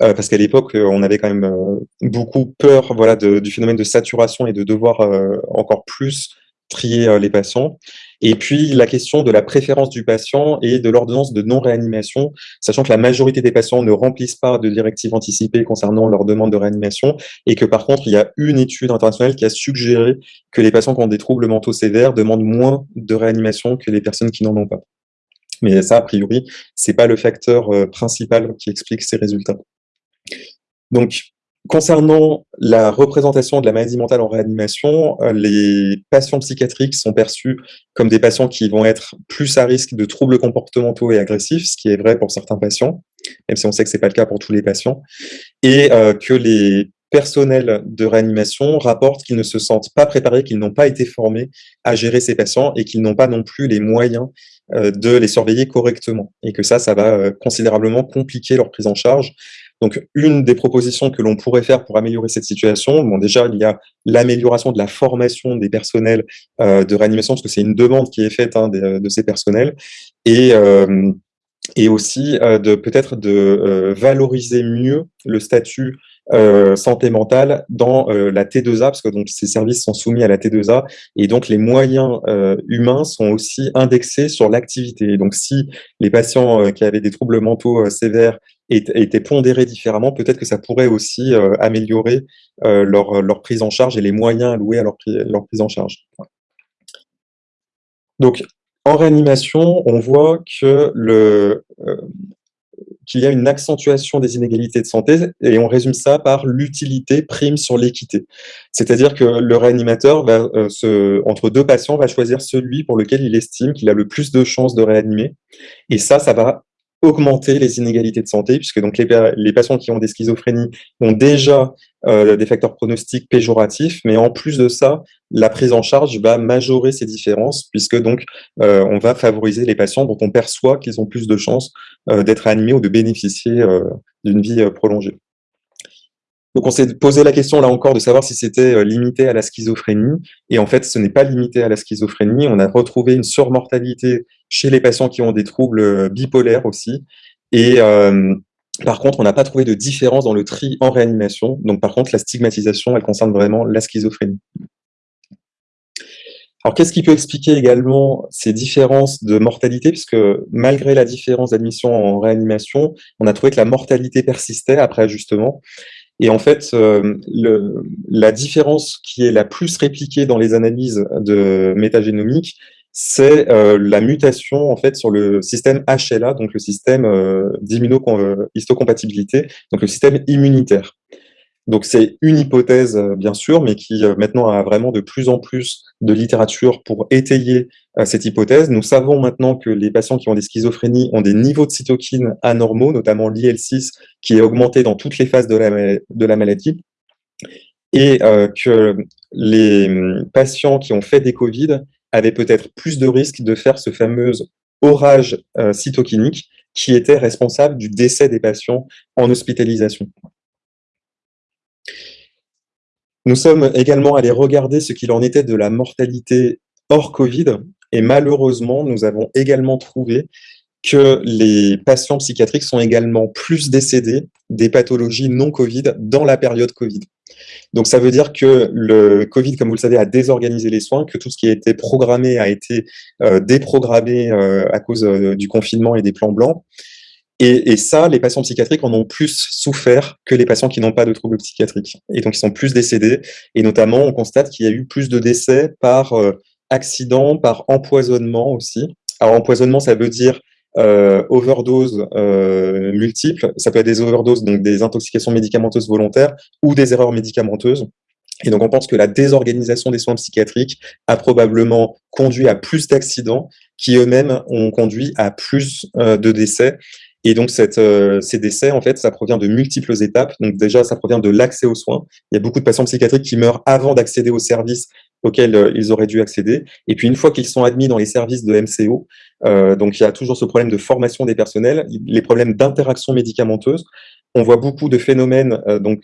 euh, parce qu'à l'époque, on avait quand même beaucoup peur voilà, du phénomène de saturation et de devoir encore plus trier les patients. Et puis, la question de la préférence du patient et de l'ordonnance de non-réanimation, sachant que la majorité des patients ne remplissent pas de directives anticipées concernant leur demande de réanimation et que par contre, il y a une étude internationale qui a suggéré que les patients qui ont des troubles mentaux sévères demandent moins de réanimation que les personnes qui n'en ont pas. Mais ça, a priori, c'est pas le facteur euh, principal qui explique ces résultats. Donc, Concernant la représentation de la maladie mentale en réanimation, euh, les patients psychiatriques sont perçus comme des patients qui vont être plus à risque de troubles comportementaux et agressifs, ce qui est vrai pour certains patients, même si on sait que ce n'est pas le cas pour tous les patients, et euh, que les personnels de réanimation rapportent qu'ils ne se sentent pas préparés, qu'ils n'ont pas été formés à gérer ces patients et qu'ils n'ont pas non plus les moyens euh, de les surveiller correctement. Et que ça, ça va considérablement compliquer leur prise en charge donc, une des propositions que l'on pourrait faire pour améliorer cette situation, bon, déjà, il y a l'amélioration de la formation des personnels euh, de réanimation, parce que c'est une demande qui est faite hein, de, ces personnels, et, euh, et aussi euh, de peut-être de valoriser mieux le statut santé mentale dans la T2A, parce que donc ces services sont soumis à la T2A, et donc les moyens humains sont aussi indexés sur l'activité. Donc si les patients qui avaient des troubles mentaux sévères étaient pondérés différemment, peut-être que ça pourrait aussi euh, améliorer euh, leur, leur, prise en charge et les moyens alloués à leur, leur prise en charge. Donc, en réanimation, on voit que le, euh, qu'il y a une accentuation des inégalités de santé et on résume ça par l'utilité prime sur l'équité. C'est-à-dire que le réanimateur, va, se, entre deux patients, va choisir celui pour lequel il estime qu'il a le plus de chances de réanimer. Et ça, ça va augmenter les inégalités de santé, puisque donc les, patients qui ont des schizophrénies ont déjà euh, des facteurs pronostiques péjoratifs, mais en plus de ça, la prise en charge va majorer ces différences, puisque donc euh, on va favoriser les patients dont on perçoit qu'ils ont plus de chances euh, d'être animés ou de bénéficier d'une vie prolongée. Donc on s'est posé la question là encore de savoir si c'était euh, limité à la schizophrénie, et en fait ce n'est pas limité à la schizophrénie, on a retrouvé une surmortalité chez les patients qui ont des troubles euh, bipolaires aussi, et euh, par contre on n'a pas trouvé de différence dans le tri en réanimation, donc par contre la stigmatisation elle concerne vraiment la schizophrénie. Alors, qu'est-ce qui peut expliquer également ces différences de mortalité? Puisque malgré la différence d'admission en réanimation, on a trouvé que la mortalité persistait après ajustement. Et en fait, euh, le, la différence qui est la plus répliquée dans les analyses de métagénomique, c'est euh, la mutation en fait sur le système HLA, donc le système euh, d'immunohistocompatibilité, donc le système immunitaire. Donc c'est une hypothèse, euh, bien sûr, mais qui euh, maintenant a vraiment de plus en plus de littérature pour étayer euh, cette hypothèse. Nous savons maintenant que les patients qui ont des schizophrénies ont des niveaux de cytokines anormaux, notamment l'IL6, qui est augmenté dans toutes les phases de la, maladie, et que les hum, patients qui ont fait des Covid avaient peut-être plus de risques de faire ce fameux orage cytokinique qui était responsable du décès des patients en hospitalisation. Nous sommes également allés regarder ce qu'il en était de la mortalité hors Covid, et malheureusement, nous avons également trouvé que les patients psychiatriques sont également plus décédés des pathologies non Covid dans la période Covid. Donc ça veut dire que le Covid, comme vous le savez, a désorganisé les soins, que tout ce qui a été programmé a été euh, déprogrammé euh, à cause euh, du confinement et des plans blancs. Et, ça, les patients psychiatriques en ont plus souffert que les patients qui n'ont pas de troubles psychiatriques. Et donc, ils sont plus décédés. Et notamment, on constate qu'il y a eu plus de décès par euh, accident, par empoisonnement aussi. Alors, empoisonnement, ça veut dire euh, overdose euh, multiple. Ça peut être des overdoses, donc des intoxications médicamenteuses volontaires ou des erreurs médicamenteuses. Et donc, on pense que la désorganisation des soins psychiatriques a probablement conduit à plus d'accidents qui eux-mêmes ont conduit à plus euh, de décès. Et donc, cette, euh, ces décès, en fait, ça provient de multiples étapes. Donc, déjà, ça provient de l'accès aux soins. Il y a beaucoup de patients psychiatriques qui meurent avant d'accéder aux services auxquels euh, ils auraient dû accéder. Et puis, une fois qu'ils sont admis dans les services de MCO, euh, donc il y a toujours ce problème de formation des personnels, les problèmes d'interaction médicamenteuse. On voit beaucoup de phénomènes euh, donc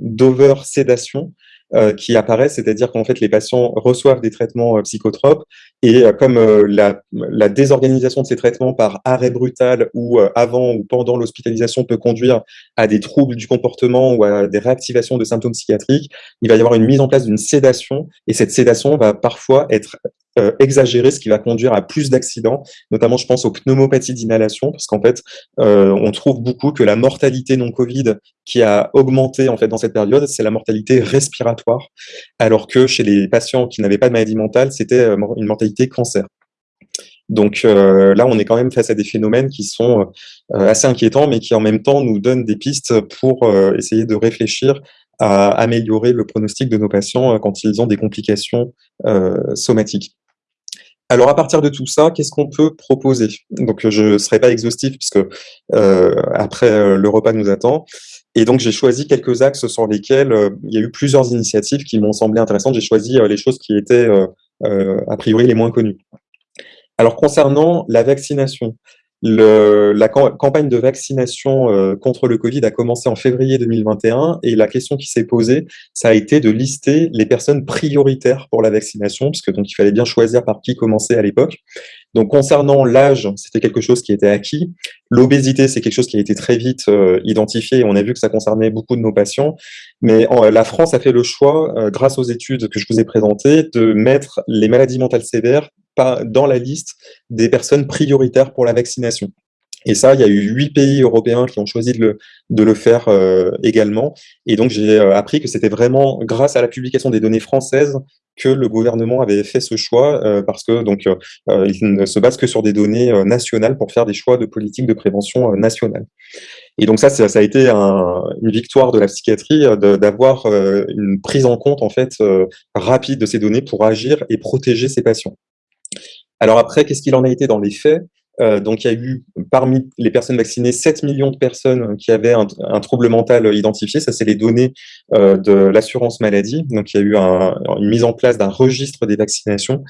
d'over-sédation, euh, qui apparaît, c'est-à-dire qu'en fait les patients reçoivent des traitements psychotropes et euh, comme la, la, désorganisation de ces traitements par arrêt brutal ou avant ou pendant l'hospitalisation peut conduire à des troubles du comportement ou à des réactivations de symptômes psychiatriques, il va y avoir une mise en place d'une sédation. Et cette sédation va parfois être euh, ce qui va conduire à plus d'accidents, notamment je pense aux pneumopathies d'inhalation, parce qu'en fait, euh, on trouve beaucoup que la mortalité non Covid qui a augmenté en fait dans cette période, c'est la mortalité respiratoire, alors que chez les patients qui n'avaient pas de maladie mentale, c'était euh, une mortalité cancer. Donc là, on est quand même face à des phénomènes qui sont assez inquiétants, mais qui en même temps nous donnent des pistes pour essayer de réfléchir à améliorer le pronostic de nos patients quand ils ont des complications somatiques. Alors, à partir de tout ça, qu'est-ce qu'on peut proposer? Donc, je ne serai pas exhaustif puisque euh, après euh, le repas nous attend. Et donc, j'ai choisi quelques axes sur lesquels euh, il y a eu plusieurs initiatives qui m'ont semblé intéressantes. J'ai choisi les choses qui étaient a priori les moins connues. Alors, concernant la vaccination, le, la campagne de vaccination euh, contre le Covid a commencé en février 2021 et la question qui s'est posée, ça a été de lister les personnes prioritaires pour la vaccination, puisque donc il fallait bien choisir par qui commencer à l'époque. Donc concernant l'âge, c'était quelque chose qui était acquis. L'obésité, c'est quelque chose qui a été très vite euh, identifié on a vu que ça concernait beaucoup de nos patients. Mais la France a fait le choix, euh, grâce aux études que je vous ai présentées, de mettre les maladies mentales sévères dans la liste des personnes prioritaires pour la vaccination. Et ça, il y a eu huit pays européens qui ont choisi de le, de le faire euh, également. Et donc, j'ai euh, appris que c'était vraiment grâce à la publication des données françaises que le gouvernement avait fait ce choix, euh, parce que donc il ne se base que sur des données nationales pour faire des choix de politique de prévention nationale. Et donc ça, ça, a été une victoire de la psychiatrie d'avoir une prise en compte en fait rapide de ces données pour agir et protéger ces patients. Alors après, qu'est-ce qu'il en a été dans les faits? Euh, donc, il y a eu, parmi les personnes vaccinées, 7 millions de personnes qui avaient un, trouble mental identifié. Ça, c'est les données euh, de l'assurance maladie. Donc, il y a eu une mise en place d'un registre des vaccinations.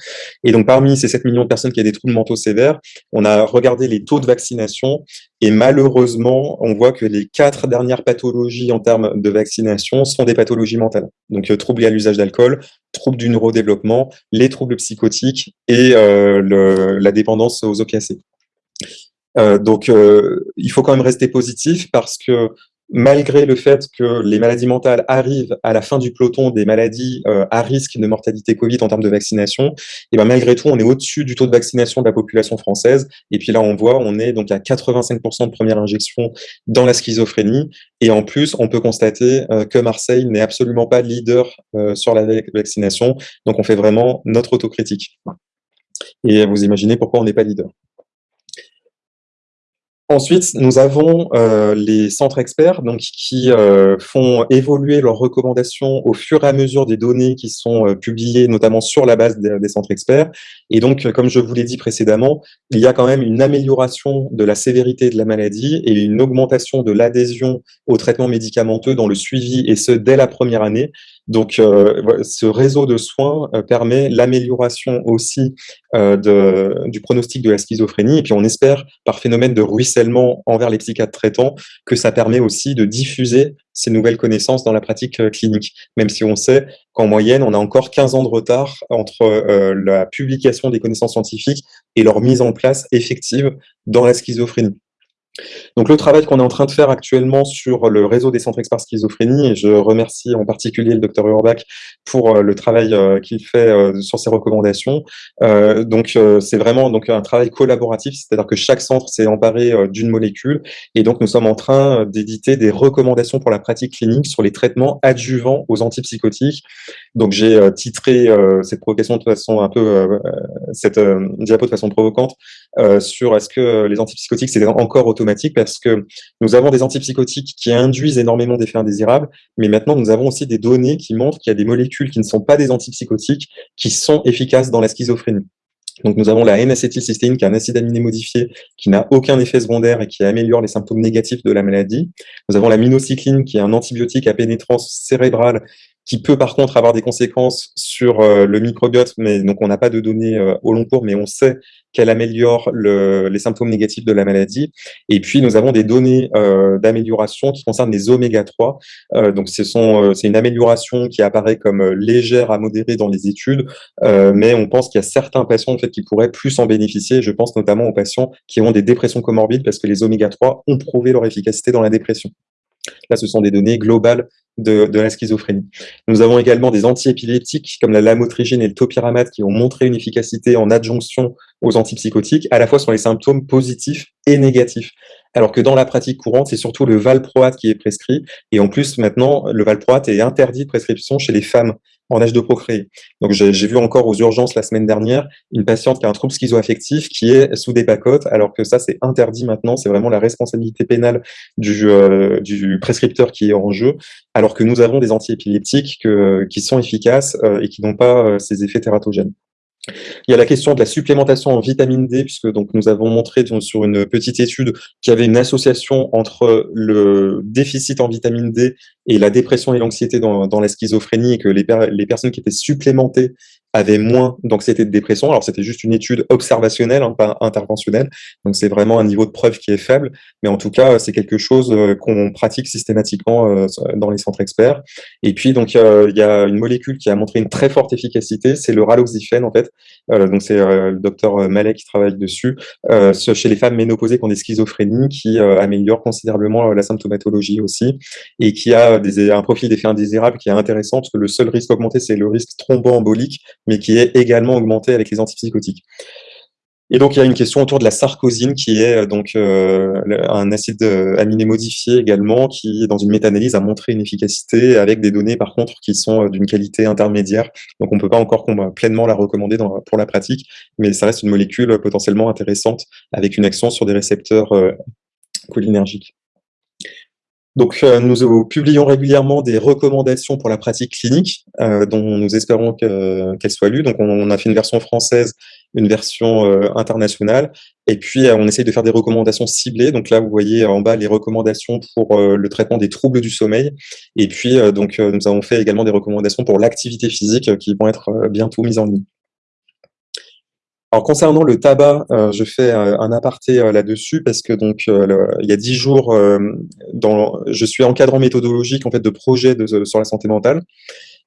Et donc, parmi ces 7 millions de personnes qui avaient des troubles mentaux sévères, on a regardé les taux de vaccination. Et malheureusement, on voit que les quatre dernières pathologies en termes de vaccination sont des pathologies mentales. Donc, euh, troubles liés à l'usage d'alcool, troubles du neurodéveloppement, les troubles psychotiques et euh, la dépendance aux opiacés. Euh, donc, euh, il faut quand même rester positif parce que malgré le fait que les maladies mentales arrivent à la fin du peloton des maladies à risque de mortalité Covid en termes de vaccination, et ben malgré tout, on est au-dessus du taux de vaccination de la population française. Et puis là, on voit, on est donc à 85% de première injection dans la schizophrénie. Et en plus, on peut constater que Marseille n'est absolument pas leader sur la vaccination. Donc, on fait vraiment notre autocritique. Et vous imaginez pourquoi on n'est pas leader. Ensuite, nous avons euh, les centres experts donc, qui euh, font évoluer leurs recommandations au fur et à mesure des données qui sont euh, publiées, notamment sur la base des, centres experts. Et donc, comme je vous l'ai dit précédemment, il y a quand même une amélioration de la sévérité de la maladie et une augmentation de l'adhésion aux traitements médicamenteux dans le suivi, et ce, dès la première année. Donc, euh, ce réseau de soins euh, permet l'amélioration aussi euh, du pronostic de la schizophrénie. Et puis, on espère, par phénomène de ruissellement envers les psychiatres traitants, que ça permet aussi de diffuser ces nouvelles connaissances dans la pratique clinique. Même si on sait qu'en moyenne, on a encore 15 ans de retard entre la publication des connaissances scientifiques et leur mise en place effective dans la schizophrénie. Donc le travail qu'on est en train de faire actuellement sur le réseau des centres experts schizophrénie, et je remercie en particulier le docteur Urbach pour euh, le travail euh, qu'il fait euh, sur ses recommandations. donc c'est vraiment donc un travail collaboratif, c'est-à-dire que chaque centre s'est emparé d'une molécule, et donc nous sommes en train d'éditer des recommandations pour la pratique clinique sur les traitements adjuvants aux antipsychotiques. Donc j'ai titré cette provocation de façon un peu cette diapo de façon provocante sur est-ce que les antipsychotiques c'est encore automatique parce que nous avons des antipsychotiques qui induisent énormément d'effets indésirables, mais maintenant nous avons aussi des données qui montrent qu'il y a des molécules qui ne sont pas des antipsychotiques qui sont efficaces dans la schizophrénie. Donc nous avons la N-acétylcystéine, qui est un acide aminé modifié, qui n'a aucun effet secondaire et qui améliore les symptômes négatifs de la maladie. Nous avons la minocycline, qui est un antibiotique à pénétrance cérébrale, qui peut par contre avoir des conséquences sur euh, le microbiote, mais donc on n'a pas de données euh, au long cours, mais on sait qu'elle améliore le, les symptômes négatifs de la maladie. Et puis nous avons des données euh, d'amélioration qui concernent les oméga 3. donc c'est une amélioration qui apparaît comme légère à modérée dans les études, mais on pense qu'il y a certains patients en fait qui pourraient plus en bénéficier. Je pense notamment aux patients qui ont des dépressions comorbides parce que les oméga 3 ont prouvé leur efficacité dans la dépression. Là, ce sont des données globales de, la schizophrénie. Nous avons également des antiépileptiques comme la lamotrigine et le topiramate qui ont montré une efficacité en adjonction aux antipsychotiques, à la fois sur les symptômes positifs et négatifs. Alors que dans la pratique courante, c'est surtout le valproate qui est prescrit. Et en plus, maintenant, le valproate est interdit de prescription chez les femmes en âge de procréer. Donc j'ai vu encore aux urgences la semaine dernière une patiente qui a un trouble schizoaffectif qui est sous des pacotes, alors que ça c'est interdit maintenant, c'est vraiment la responsabilité pénale du, euh, du prescripteur qui est en jeu, alors que nous avons des antiépileptiques que, qui sont efficaces euh, et qui n'ont pas euh, ces effets tératogènes. Il y a la question de la supplémentation en vitamine D, puisque donc nous avons montré sur une petite étude qu'il y avait une association entre le déficit en vitamine D et la dépression et l'anxiété dans, la schizophrénie, et que les personnes qui étaient supplémentées avaient moins d'anxiété de dépression. Alors c'était juste une étude observationnelle, hein, pas interventionnelle, donc c'est vraiment un niveau de preuve qui est faible, mais en tout cas c'est quelque chose euh, qu'on pratique systématiquement euh, dans les centres experts. Et puis donc il y a une molécule qui a montré une très forte efficacité, c'est le raloxifène en fait. Euh, donc c'est le docteur Malek qui travaille dessus chez les femmes ménopausées qui ont des schizophrénies, qui améliore considérablement la symptomatologie aussi, et qui a un profil d'effet indésirable qui est intéressant parce que le seul risque augmenté c'est le risque thromboembolique mais qui est également augmenté avec les antipsychotiques. Et donc, il y a une question autour de la sarcosine, qui est euh, donc euh, un acide euh, aminé modifié également, qui, dans une méta-analyse, a montré une efficacité avec des données, par contre, qui sont d'une qualité intermédiaire. Donc, on ne peut pas encore pleinement la recommander pour la pratique, mais ça reste une molécule potentiellement intéressante avec une action sur des récepteurs cholinergiques. Donc, euh, nous publions régulièrement des recommandations pour la pratique clinique, euh, dont nous espérons qu'elles soient lues. Donc, on, a fait une version française, une version euh, internationale, et puis on essaye de faire des recommandations ciblées. Donc là, vous voyez en bas les recommandations pour le traitement des troubles du sommeil. Et puis, donc, nous avons fait également des recommandations pour l'activité physique qui vont être bientôt mises en ligne. Alors concernant le tabac, euh, je fais euh, un aparté euh, là-dessus parce que donc il y a dix jours, dans, je suis encadrant méthodologique en fait de projet de, sur la santé mentale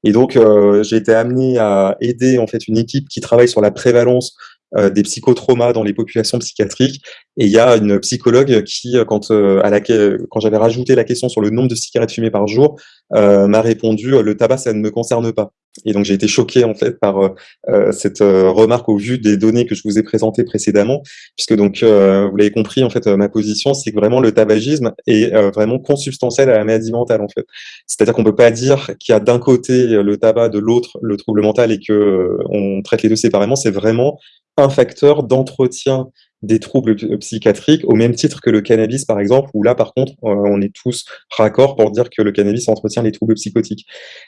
et donc j'ai été amené à aider en fait une équipe qui travaille sur la prévalence des psychotraumas dans les populations psychiatriques. Et il y a une psychologue qui, quand, à la, quand j'avais rajouté la question sur le nombre de cigarettes fumées par jour, m'a répondu « le tabac, ça ne me concerne pas ». Et donc j'ai été choqué en fait par euh, euh, cette euh, remarque au vu des données que je vous ai présentées précédemment, puisque donc vous l'avez compris en fait ma position c'est que vraiment le tabagisme est vraiment consubstantiel à la maladie mentale en fait. C'est-à-dire qu'on peut pas dire qu'il y a d'un côté le tabac, de l'autre le trouble mental et que on traite les deux séparément. C'est vraiment un facteur d'entretien des troubles psychiatriques au même titre que le cannabis, par exemple, où là, par contre, euh, on est tous raccord pour dire que le cannabis entretient les troubles psychotiques.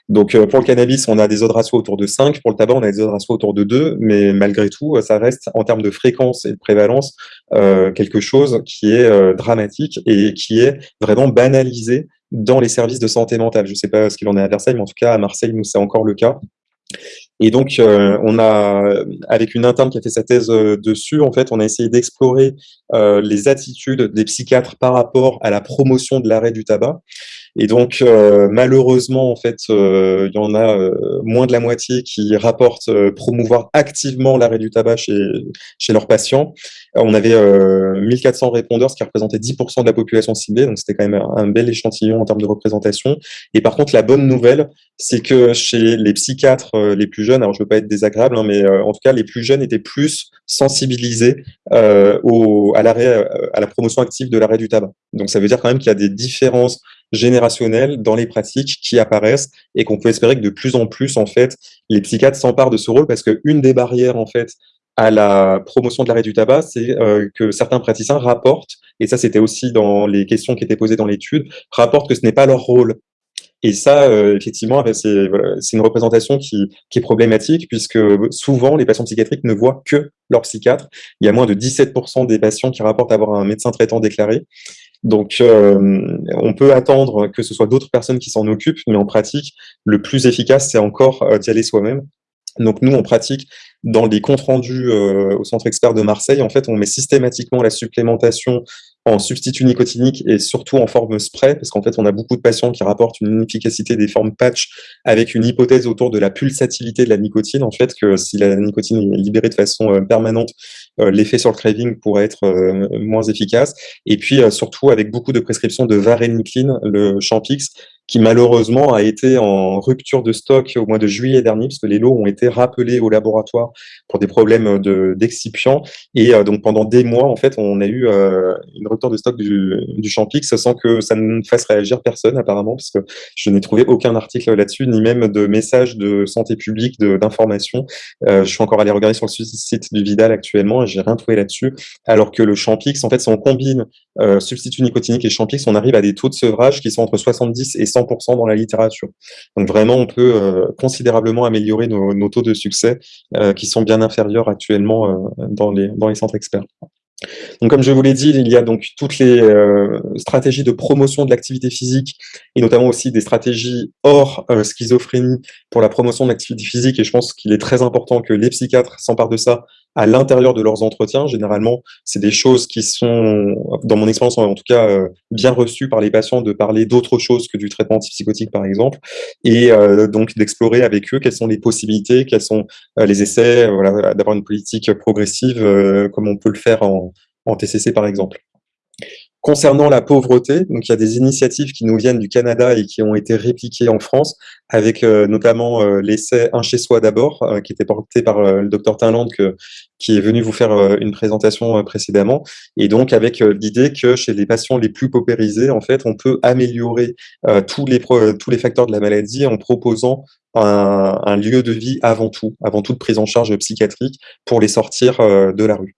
Donc, euh, pour le cannabis, on a des odds ratios autour de 5, pour le tabac, on a des odds ratios autour de 2, mais malgré tout, ça reste, en termes de fréquence et de prévalence, euh, quelque chose qui est dramatique et qui est vraiment banalisé dans les services de santé mentale. Je ne sais pas ce qu'il en est à Versailles, mais en tout cas, à Marseille, nous, c'est encore le cas. Et donc, euh, on a, avec une interne qui a fait sa thèse euh, dessus, en fait, on a essayé d'explorer euh, les attitudes des psychiatres par rapport à la promotion de l'arrêt du tabac. Et donc, euh, malheureusement, en fait, euh, il y en a euh, moins de la moitié qui rapportent promouvoir activement l'arrêt du tabac chez, chez leurs patients. On avait 1400 répondeurs, ce qui représentait 10% de la population ciblée, donc c'était quand même un, bel échantillon en termes de représentation. Et par contre, la bonne nouvelle, c'est que chez les psychiatres les plus jeunes, alors je veux pas être désagréable, hein, mais en tout cas, les plus jeunes étaient plus sensibilisés au, à, à la promotion active de l'arrêt du tabac. Donc ça veut dire quand même qu'il y a des différences générationnelles dans les pratiques qui apparaissent et qu'on peut espérer que de plus en plus, en fait, les psychiatres s'emparent de ce rôle parce qu'une des barrières, en fait, à la promotion de l'arrêt du tabac, c'est euh, que certains praticiens rapportent, et ça c'était aussi dans les questions qui étaient posées dans l'étude, rapportent que ce n'est pas leur rôle. Et ça, euh, effectivement, c'est voilà, une représentation qui, qui, est problématique puisque souvent les patients psychiatriques ne voient que leur psychiatre. Il y a moins de 17% des patients qui rapportent avoir un médecin traitant déclaré. Donc, euh, on peut attendre que ce soit d'autres personnes qui s'en occupent, mais en pratique, le plus efficace, c'est encore euh, d'y aller soi-même. Donc, nous, on pratique dans les comptes rendus euh, au Centre Expert de Marseille, en fait, on met systématiquement la supplémentation en substitut nicotinique et surtout en forme spray, parce qu'en fait, on a beaucoup de patients qui rapportent une inefficacité des formes patch avec une hypothèse autour de la pulsatilité de la nicotine, en fait, que si la nicotine est libérée de façon euh, permanente, euh, l'effet sur le craving pourrait être euh, moins efficace. Et puis, surtout, avec beaucoup de prescriptions de varenicline, le Champix, qui malheureusement a été en rupture de stock au mois de juillet dernier, puisque les lots ont été rappelés au laboratoire pour des problèmes d'excipients. et euh, donc pendant des mois, en fait, on a eu euh, une rupture de stock du, du Champix sans que ça ne fasse réagir personne apparemment, parce que je n'ai trouvé aucun article là-dessus, ni même de messages de santé publique, d'information. Euh, je suis encore allé regarder sur le site du Vidal actuellement et j'ai rien trouvé là-dessus. Alors que le Champix, en fait, si on combine substitut nicotinique et Champix, on arrive à des taux de sevrage qui sont entre 70 et 100% dans la littérature. Donc vraiment, on peut euh, considérablement améliorer nos, taux de succès euh, qui sont bien inférieurs actuellement euh, dans, les, centres experts. Donc, comme je vous l'ai dit, il y a donc toutes les stratégies de promotion de l'activité physique et notamment aussi des stratégies hors schizophrénie pour la promotion de l'activité physique. Et je pense qu'il est très important que les psychiatres s'emparent de ça à l'intérieur de leurs entretiens. Généralement, c'est des choses qui sont, dans mon expérience en tout cas, euh, bien reçues par les patients de parler d'autre chose que du traitement antipsychotique, par exemple, et euh, donc d'explorer avec eux quelles sont les possibilités, quels sont euh, les essais, voilà, d'avoir une politique progressive comme on peut le faire en, en TCC, par exemple. Concernant la pauvreté, donc il y a des initiatives qui nous viennent du Canada et qui ont été répliquées en France, avec euh, notamment euh, l'essai Un chez soi d'abord, euh, qui était porté par le docteur Tinland, qui est venu vous faire une présentation précédemment, et donc avec l'idée que chez les patients les plus paupérisés, en fait, on peut améliorer tous les tous les facteurs de la maladie en proposant un, un, lieu de vie avant tout, avant toute prise en charge psychiatrique pour les sortir de la rue.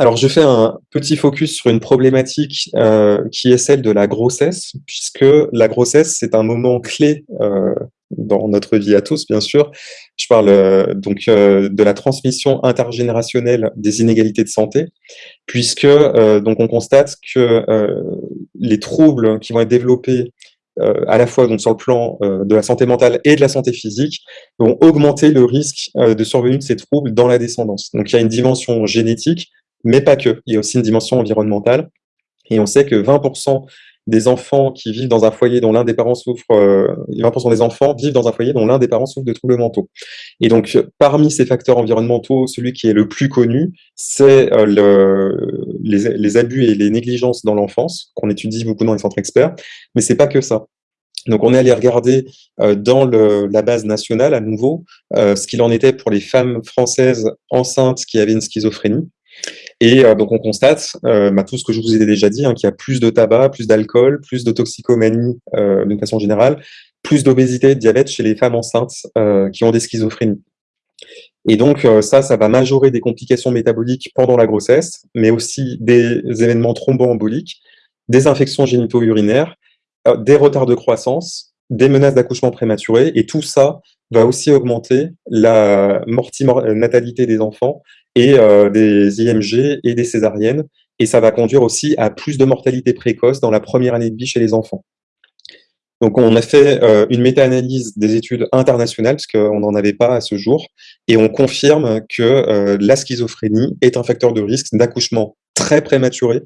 Alors, je fais un petit focus sur une problématique euh, qui est celle de la grossesse, puisque la grossesse, c'est un moment clé euh, dans notre vie à tous, bien sûr. Je parle euh, donc de la transmission intergénérationnelle des inégalités de santé, puisque donc on constate que les troubles qui vont être développés à la fois donc sur le plan de la santé mentale et de la santé physique, vont augmenter le risque de survenue de ces troubles dans la descendance. Donc il y a une dimension génétique, mais pas que. Il y a aussi une dimension environnementale. Et on sait que 20% des enfants qui vivent dans un foyer dont l'un des parents souffre, 20% euh, des enfants vivent dans un foyer dont l'un des parents souffre de troubles mentaux. Et donc, parmi ces facteurs environnementaux, celui qui est le plus connu, c'est euh, le, les, abus et les négligences dans l'enfance, qu'on étudie beaucoup dans les centres experts, mais c'est pas que ça. Donc, on est allé regarder euh, dans la base nationale, à nouveau, ce qu'il en était pour les femmes françaises enceintes qui avaient une schizophrénie. Et euh, donc on constate, euh, bah, tout ce que je vous ai déjà dit, hein, qu'il y a plus de tabac, plus d'alcool, plus de toxicomanie euh, d'une façon générale, plus d'obésité et de diabète chez les femmes enceintes qui ont des schizophrénies. Et donc ça, ça va majorer des complications métaboliques pendant la grossesse, mais aussi des événements thromboemboliques, des infections génito-urinaires, des retards de croissance, des menaces d'accouchement prématuré, et tout ça va aussi augmenter la mortalité des enfants et euh, des IMG et des césariennes. Et ça va conduire aussi à plus de mortalité précoce dans la première année de vie chez les enfants. Donc, on a fait euh, une méta-analyse des études internationales, parce qu'on n'en avait pas à ce jour, et on confirme que euh, la schizophrénie est un facteur de risque d'accouchement très prématuré,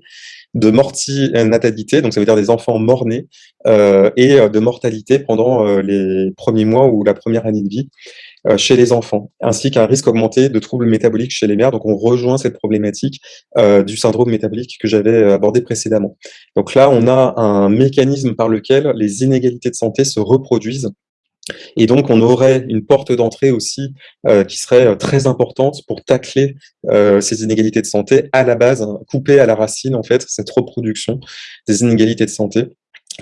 de mortinatalité, donc ça veut dire des enfants morts-nés, euh, et de mortalité pendant les premiers mois ou la première année de vie. Euh, chez les enfants, ainsi qu'un risque augmenté de troubles métaboliques chez les mères. Donc on rejoint cette problématique euh, du syndrome métabolique que j'avais euh, abordé précédemment. Donc là, on a un mécanisme par lequel les inégalités de santé se reproduisent et donc, on aurait une porte d'entrée aussi qui serait très importante pour tacler ces inégalités de santé à la base, hein, couper à la racine, en fait, cette reproduction des inégalités de santé.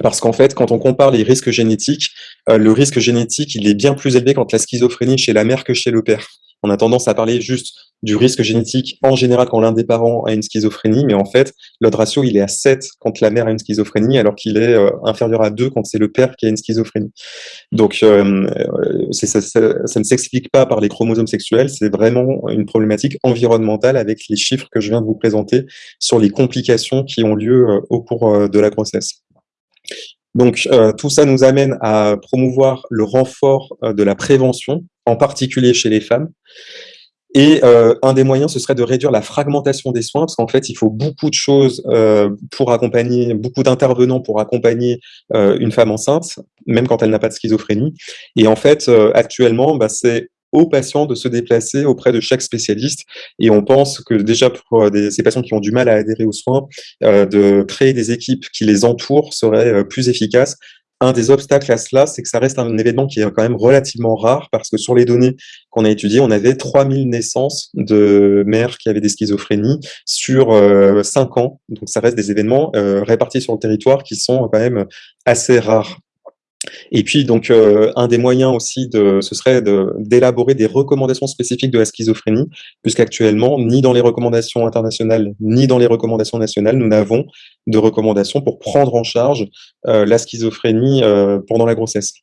Parce qu'en fait, quand on compare les risques génétiques, euh, le risque génétique, il est bien plus élevé quand la schizophrénie chez la mère que chez le père. On a tendance à parler juste du risque génétique en général quand l'un des parents a une schizophrénie, mais en fait, l'autre ratio, il est à 7 quand la mère a une schizophrénie, alors qu'il est euh, inférieur à 2 quand c'est le père qui a une schizophrénie. Donc, euh, ça, ne s'explique pas par les chromosomes sexuels, c'est vraiment une problématique environnementale avec les chiffres que je viens de vous présenter sur les complications qui ont lieu au cours de la grossesse. Donc, euh, tout ça nous amène à promouvoir le renfort euh, de la prévention, en particulier chez les femmes. Et euh, un des moyens, ce serait de réduire la fragmentation des soins, parce qu'en fait, il faut beaucoup de choses pour accompagner, beaucoup d'intervenants pour accompagner une femme enceinte, même quand elle n'a pas de schizophrénie. Et en fait, actuellement, bah, c'est aux patients de se déplacer auprès de chaque spécialiste. Et on pense que déjà pour ces patients qui ont du mal à adhérer aux soins, de créer des équipes qui les entourent serait plus efficace un des obstacles à cela, c'est que ça reste un événement qui est quand même relativement rare parce que sur les données qu'on a étudiées, on avait 3000 naissances de mères qui avaient des schizophrénies sur 5 euh, ans. Donc ça reste des événements euh, répartis sur le territoire qui sont quand même assez rares. Et puis, donc, euh, un des moyens aussi, de, ce serait d'élaborer des recommandations spécifiques de la schizophrénie, puisqu'actuellement, ni dans les recommandations internationales, ni dans les recommandations nationales, nous n'avons de recommandations pour prendre en charge euh, la schizophrénie euh, pendant la grossesse.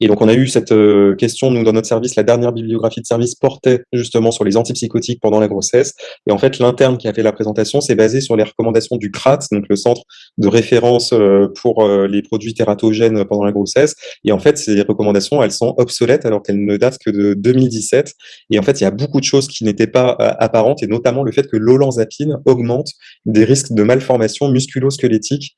Et donc, on a eu cette euh, question, nous, dans notre service, la dernière bibliographie de service portait justement sur les antipsychotiques pendant la grossesse. Et en fait, l'interne qui a fait la présentation s'est basé sur les recommandations du CRAT, donc le centre de référence pour les produits tératogènes pendant la grossesse. Et en fait, ces recommandations, elles sont obsolètes alors qu'elles ne datent que de 2017. Et en fait, il y a beaucoup de choses qui n'étaient pas apparentes, et notamment le fait que l'olanzapine augmente des risques de malformation musculo-squelettique.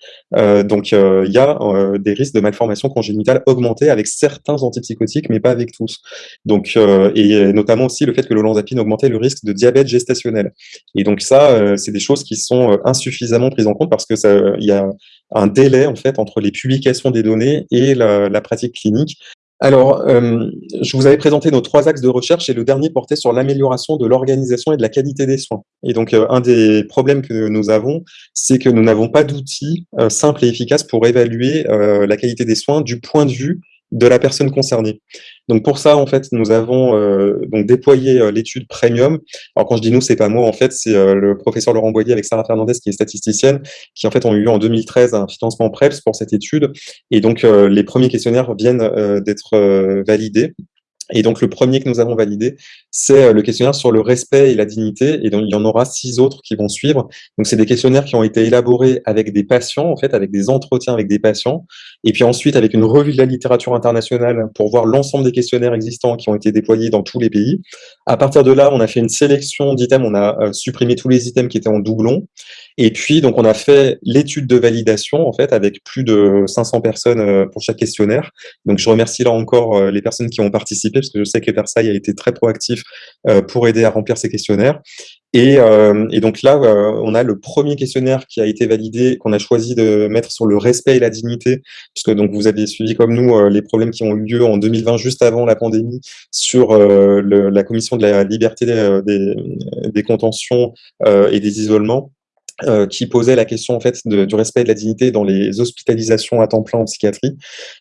donc, il y a des risques de malformation congénitale augmentés avec certains antipsychotiques, mais pas avec tous. Donc, euh, et notamment aussi le fait que l'olanzapine augmentait le risque de diabète gestationnel. Et donc ça, euh, c'est des choses qui sont euh, insuffisamment prises en compte parce que ça, il y a un délai en fait entre les publications des données et la, pratique clinique. Alors, euh, je vous avais présenté nos trois axes de recherche et le dernier portait sur l'amélioration de l'organisation et de la qualité des soins. Et donc, euh, un des problèmes que nous avons, c'est que nous n'avons pas d'outils euh, simples et efficaces pour évaluer la qualité des soins du point de vue de la personne concernée. Donc pour ça, en fait, nous avons euh, déployé euh, l'étude Premium. Alors quand je dis nous, c'est pas moi, en fait, c'est euh, le professeur Laurent Boyer avec Sarah Fernandez, qui est statisticienne, qui en fait ont eu en 2013 un financement PREPS pour cette étude. Et donc les premiers questionnaires viennent d'être validés. Et donc, le premier que nous avons validé, c'est euh, le questionnaire sur le respect et la dignité. Et donc, il y en aura six autres qui vont suivre. Donc, c'est des questionnaires qui ont été élaborés avec des patients, en fait, avec des entretiens avec des patients. Et puis ensuite, avec une revue de la littérature internationale pour voir l'ensemble des questionnaires existants qui ont été déployés dans tous les pays. À partir de là, on a fait une sélection d'items. On a euh, supprimé tous les items qui étaient en doublon. Et puis, donc, on a fait l'étude de validation, en fait, avec plus de 500 personnes euh, pour chaque questionnaire. Donc, je remercie là encore euh, les personnes qui ont participé, parce que je sais que Versailles a été très proactif euh, pour aider à remplir ces questionnaires. Et, et donc là, on a le premier questionnaire qui a été validé, qu'on a choisi de mettre sur le respect et la dignité, puisque donc vous avez suivi comme nous les problèmes qui ont eu lieu en 2020, juste avant la pandémie, sur la commission de la liberté des, des contentions et des isolements. Euh, qui posait la question en fait du respect de la dignité dans les hospitalisations à temps plein en psychiatrie.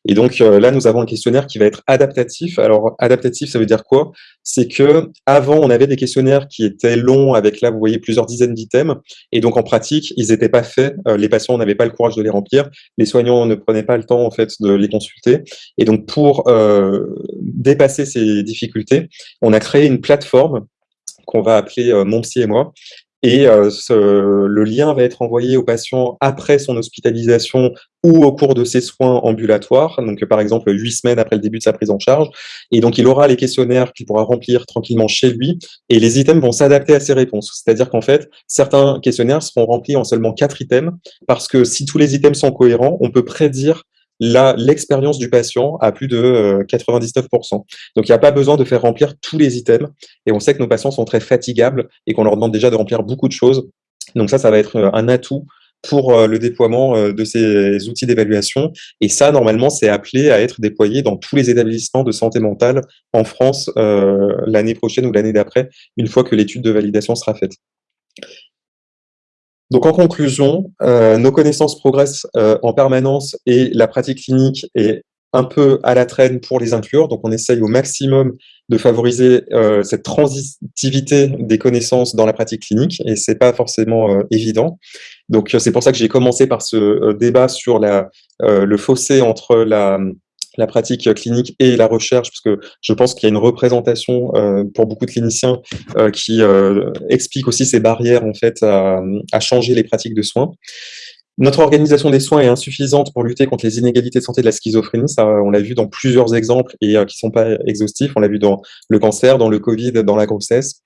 Et donc euh, là, nous avons un questionnaire qui va être adaptatif. Alors adaptatif, ça veut dire quoi? C'est que avant, on avait des questionnaires qui étaient longs avec là, vous voyez, plusieurs dizaines d'items. Et donc en pratique, ils n'étaient pas faits. Euh, les patients n'avaient pas le courage de les remplir. Les soignants ne prenaient pas le temps en fait de les consulter. Et donc pour dépasser ces difficultés, on a créé une plateforme qu'on va appeler Mon Psy et moi, et euh, ce, le lien va être envoyé au patient après son hospitalisation ou au cours de ses soins ambulatoires, donc par exemple huit semaines après le début de sa prise en charge. Et donc il aura les questionnaires qu'il pourra remplir tranquillement chez lui, et les items vont s'adapter à ses réponses. C'est-à-dire qu'en fait, certains questionnaires seront remplis en seulement quatre items, parce que si tous les items sont cohérents, on peut prédire l'expérience du patient à plus de 99%. Euh, Donc, il n'y a pas besoin de faire remplir tous les items. Et on sait que nos patients sont très fatigables et qu'on leur demande déjà de remplir beaucoup de choses. Donc ça, ça va être euh, un atout pour euh, le déploiement de ces outils d'évaluation. Et ça, normalement, c'est appelé à être déployé dans tous les établissements de santé mentale en France l'année prochaine ou l'année d'après, une fois que l'étude de validation sera faite. Donc en conclusion, euh, nos connaissances progressent euh, en permanence et la pratique clinique est un peu à la traîne pour les inclure. Donc on essaye au maximum de favoriser euh, cette transitivité des connaissances dans la pratique clinique et c'est pas forcément évident. Donc c'est pour ça que j'ai commencé par ce débat sur le fossé entre la la pratique clinique et la recherche, parce que je pense qu'il y a une représentation euh, pour beaucoup de cliniciens euh, qui euh, explique aussi ces barrières en fait à, changer les pratiques de soins. Notre organisation des soins est insuffisante pour lutter contre les inégalités de santé de la schizophrénie. Ça, on l'a vu dans plusieurs exemples et qui sont pas exhaustifs. On l'a vu dans le cancer, dans le Covid, dans la grossesse.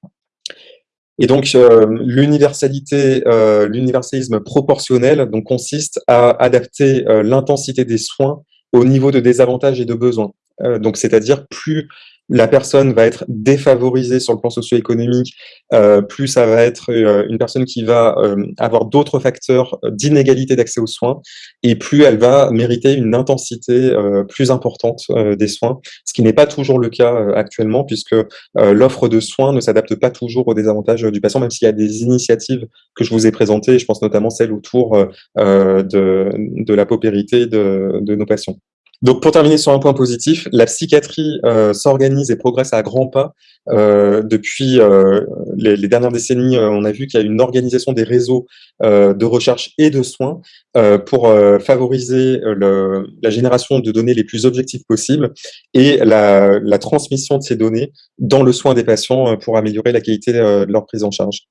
Et donc, l'universalité, l'universalisme proportionnel donc, consiste à adapter l'intensité des soins au niveau de désavantages et de besoins. Euh, donc, c'est-à-dire plus la personne va être défavorisée sur le plan socio-économique, euh, plus ça va être euh, une personne qui va euh, avoir d'autres facteurs d'inégalité d'accès aux soins, et plus elle va mériter une intensité plus importante des soins, ce qui n'est pas toujours le cas actuellement, puisque l'offre de soins ne s'adapte pas toujours aux désavantages du patient, même s'il y a des initiatives que je vous ai présentées, je pense notamment celle autour de, la paupérité de nos patients. Donc, pour terminer sur un point positif, la psychiatrie euh, s'organise et progresse à grands pas. Euh, depuis euh, les, dernières décennies, on a vu qu'il y a une organisation des réseaux de recherche et de soins pour favoriser la génération de données les plus objectives possibles et la, transmission de ces données dans le soin des patients pour améliorer la qualité de leur prise en charge.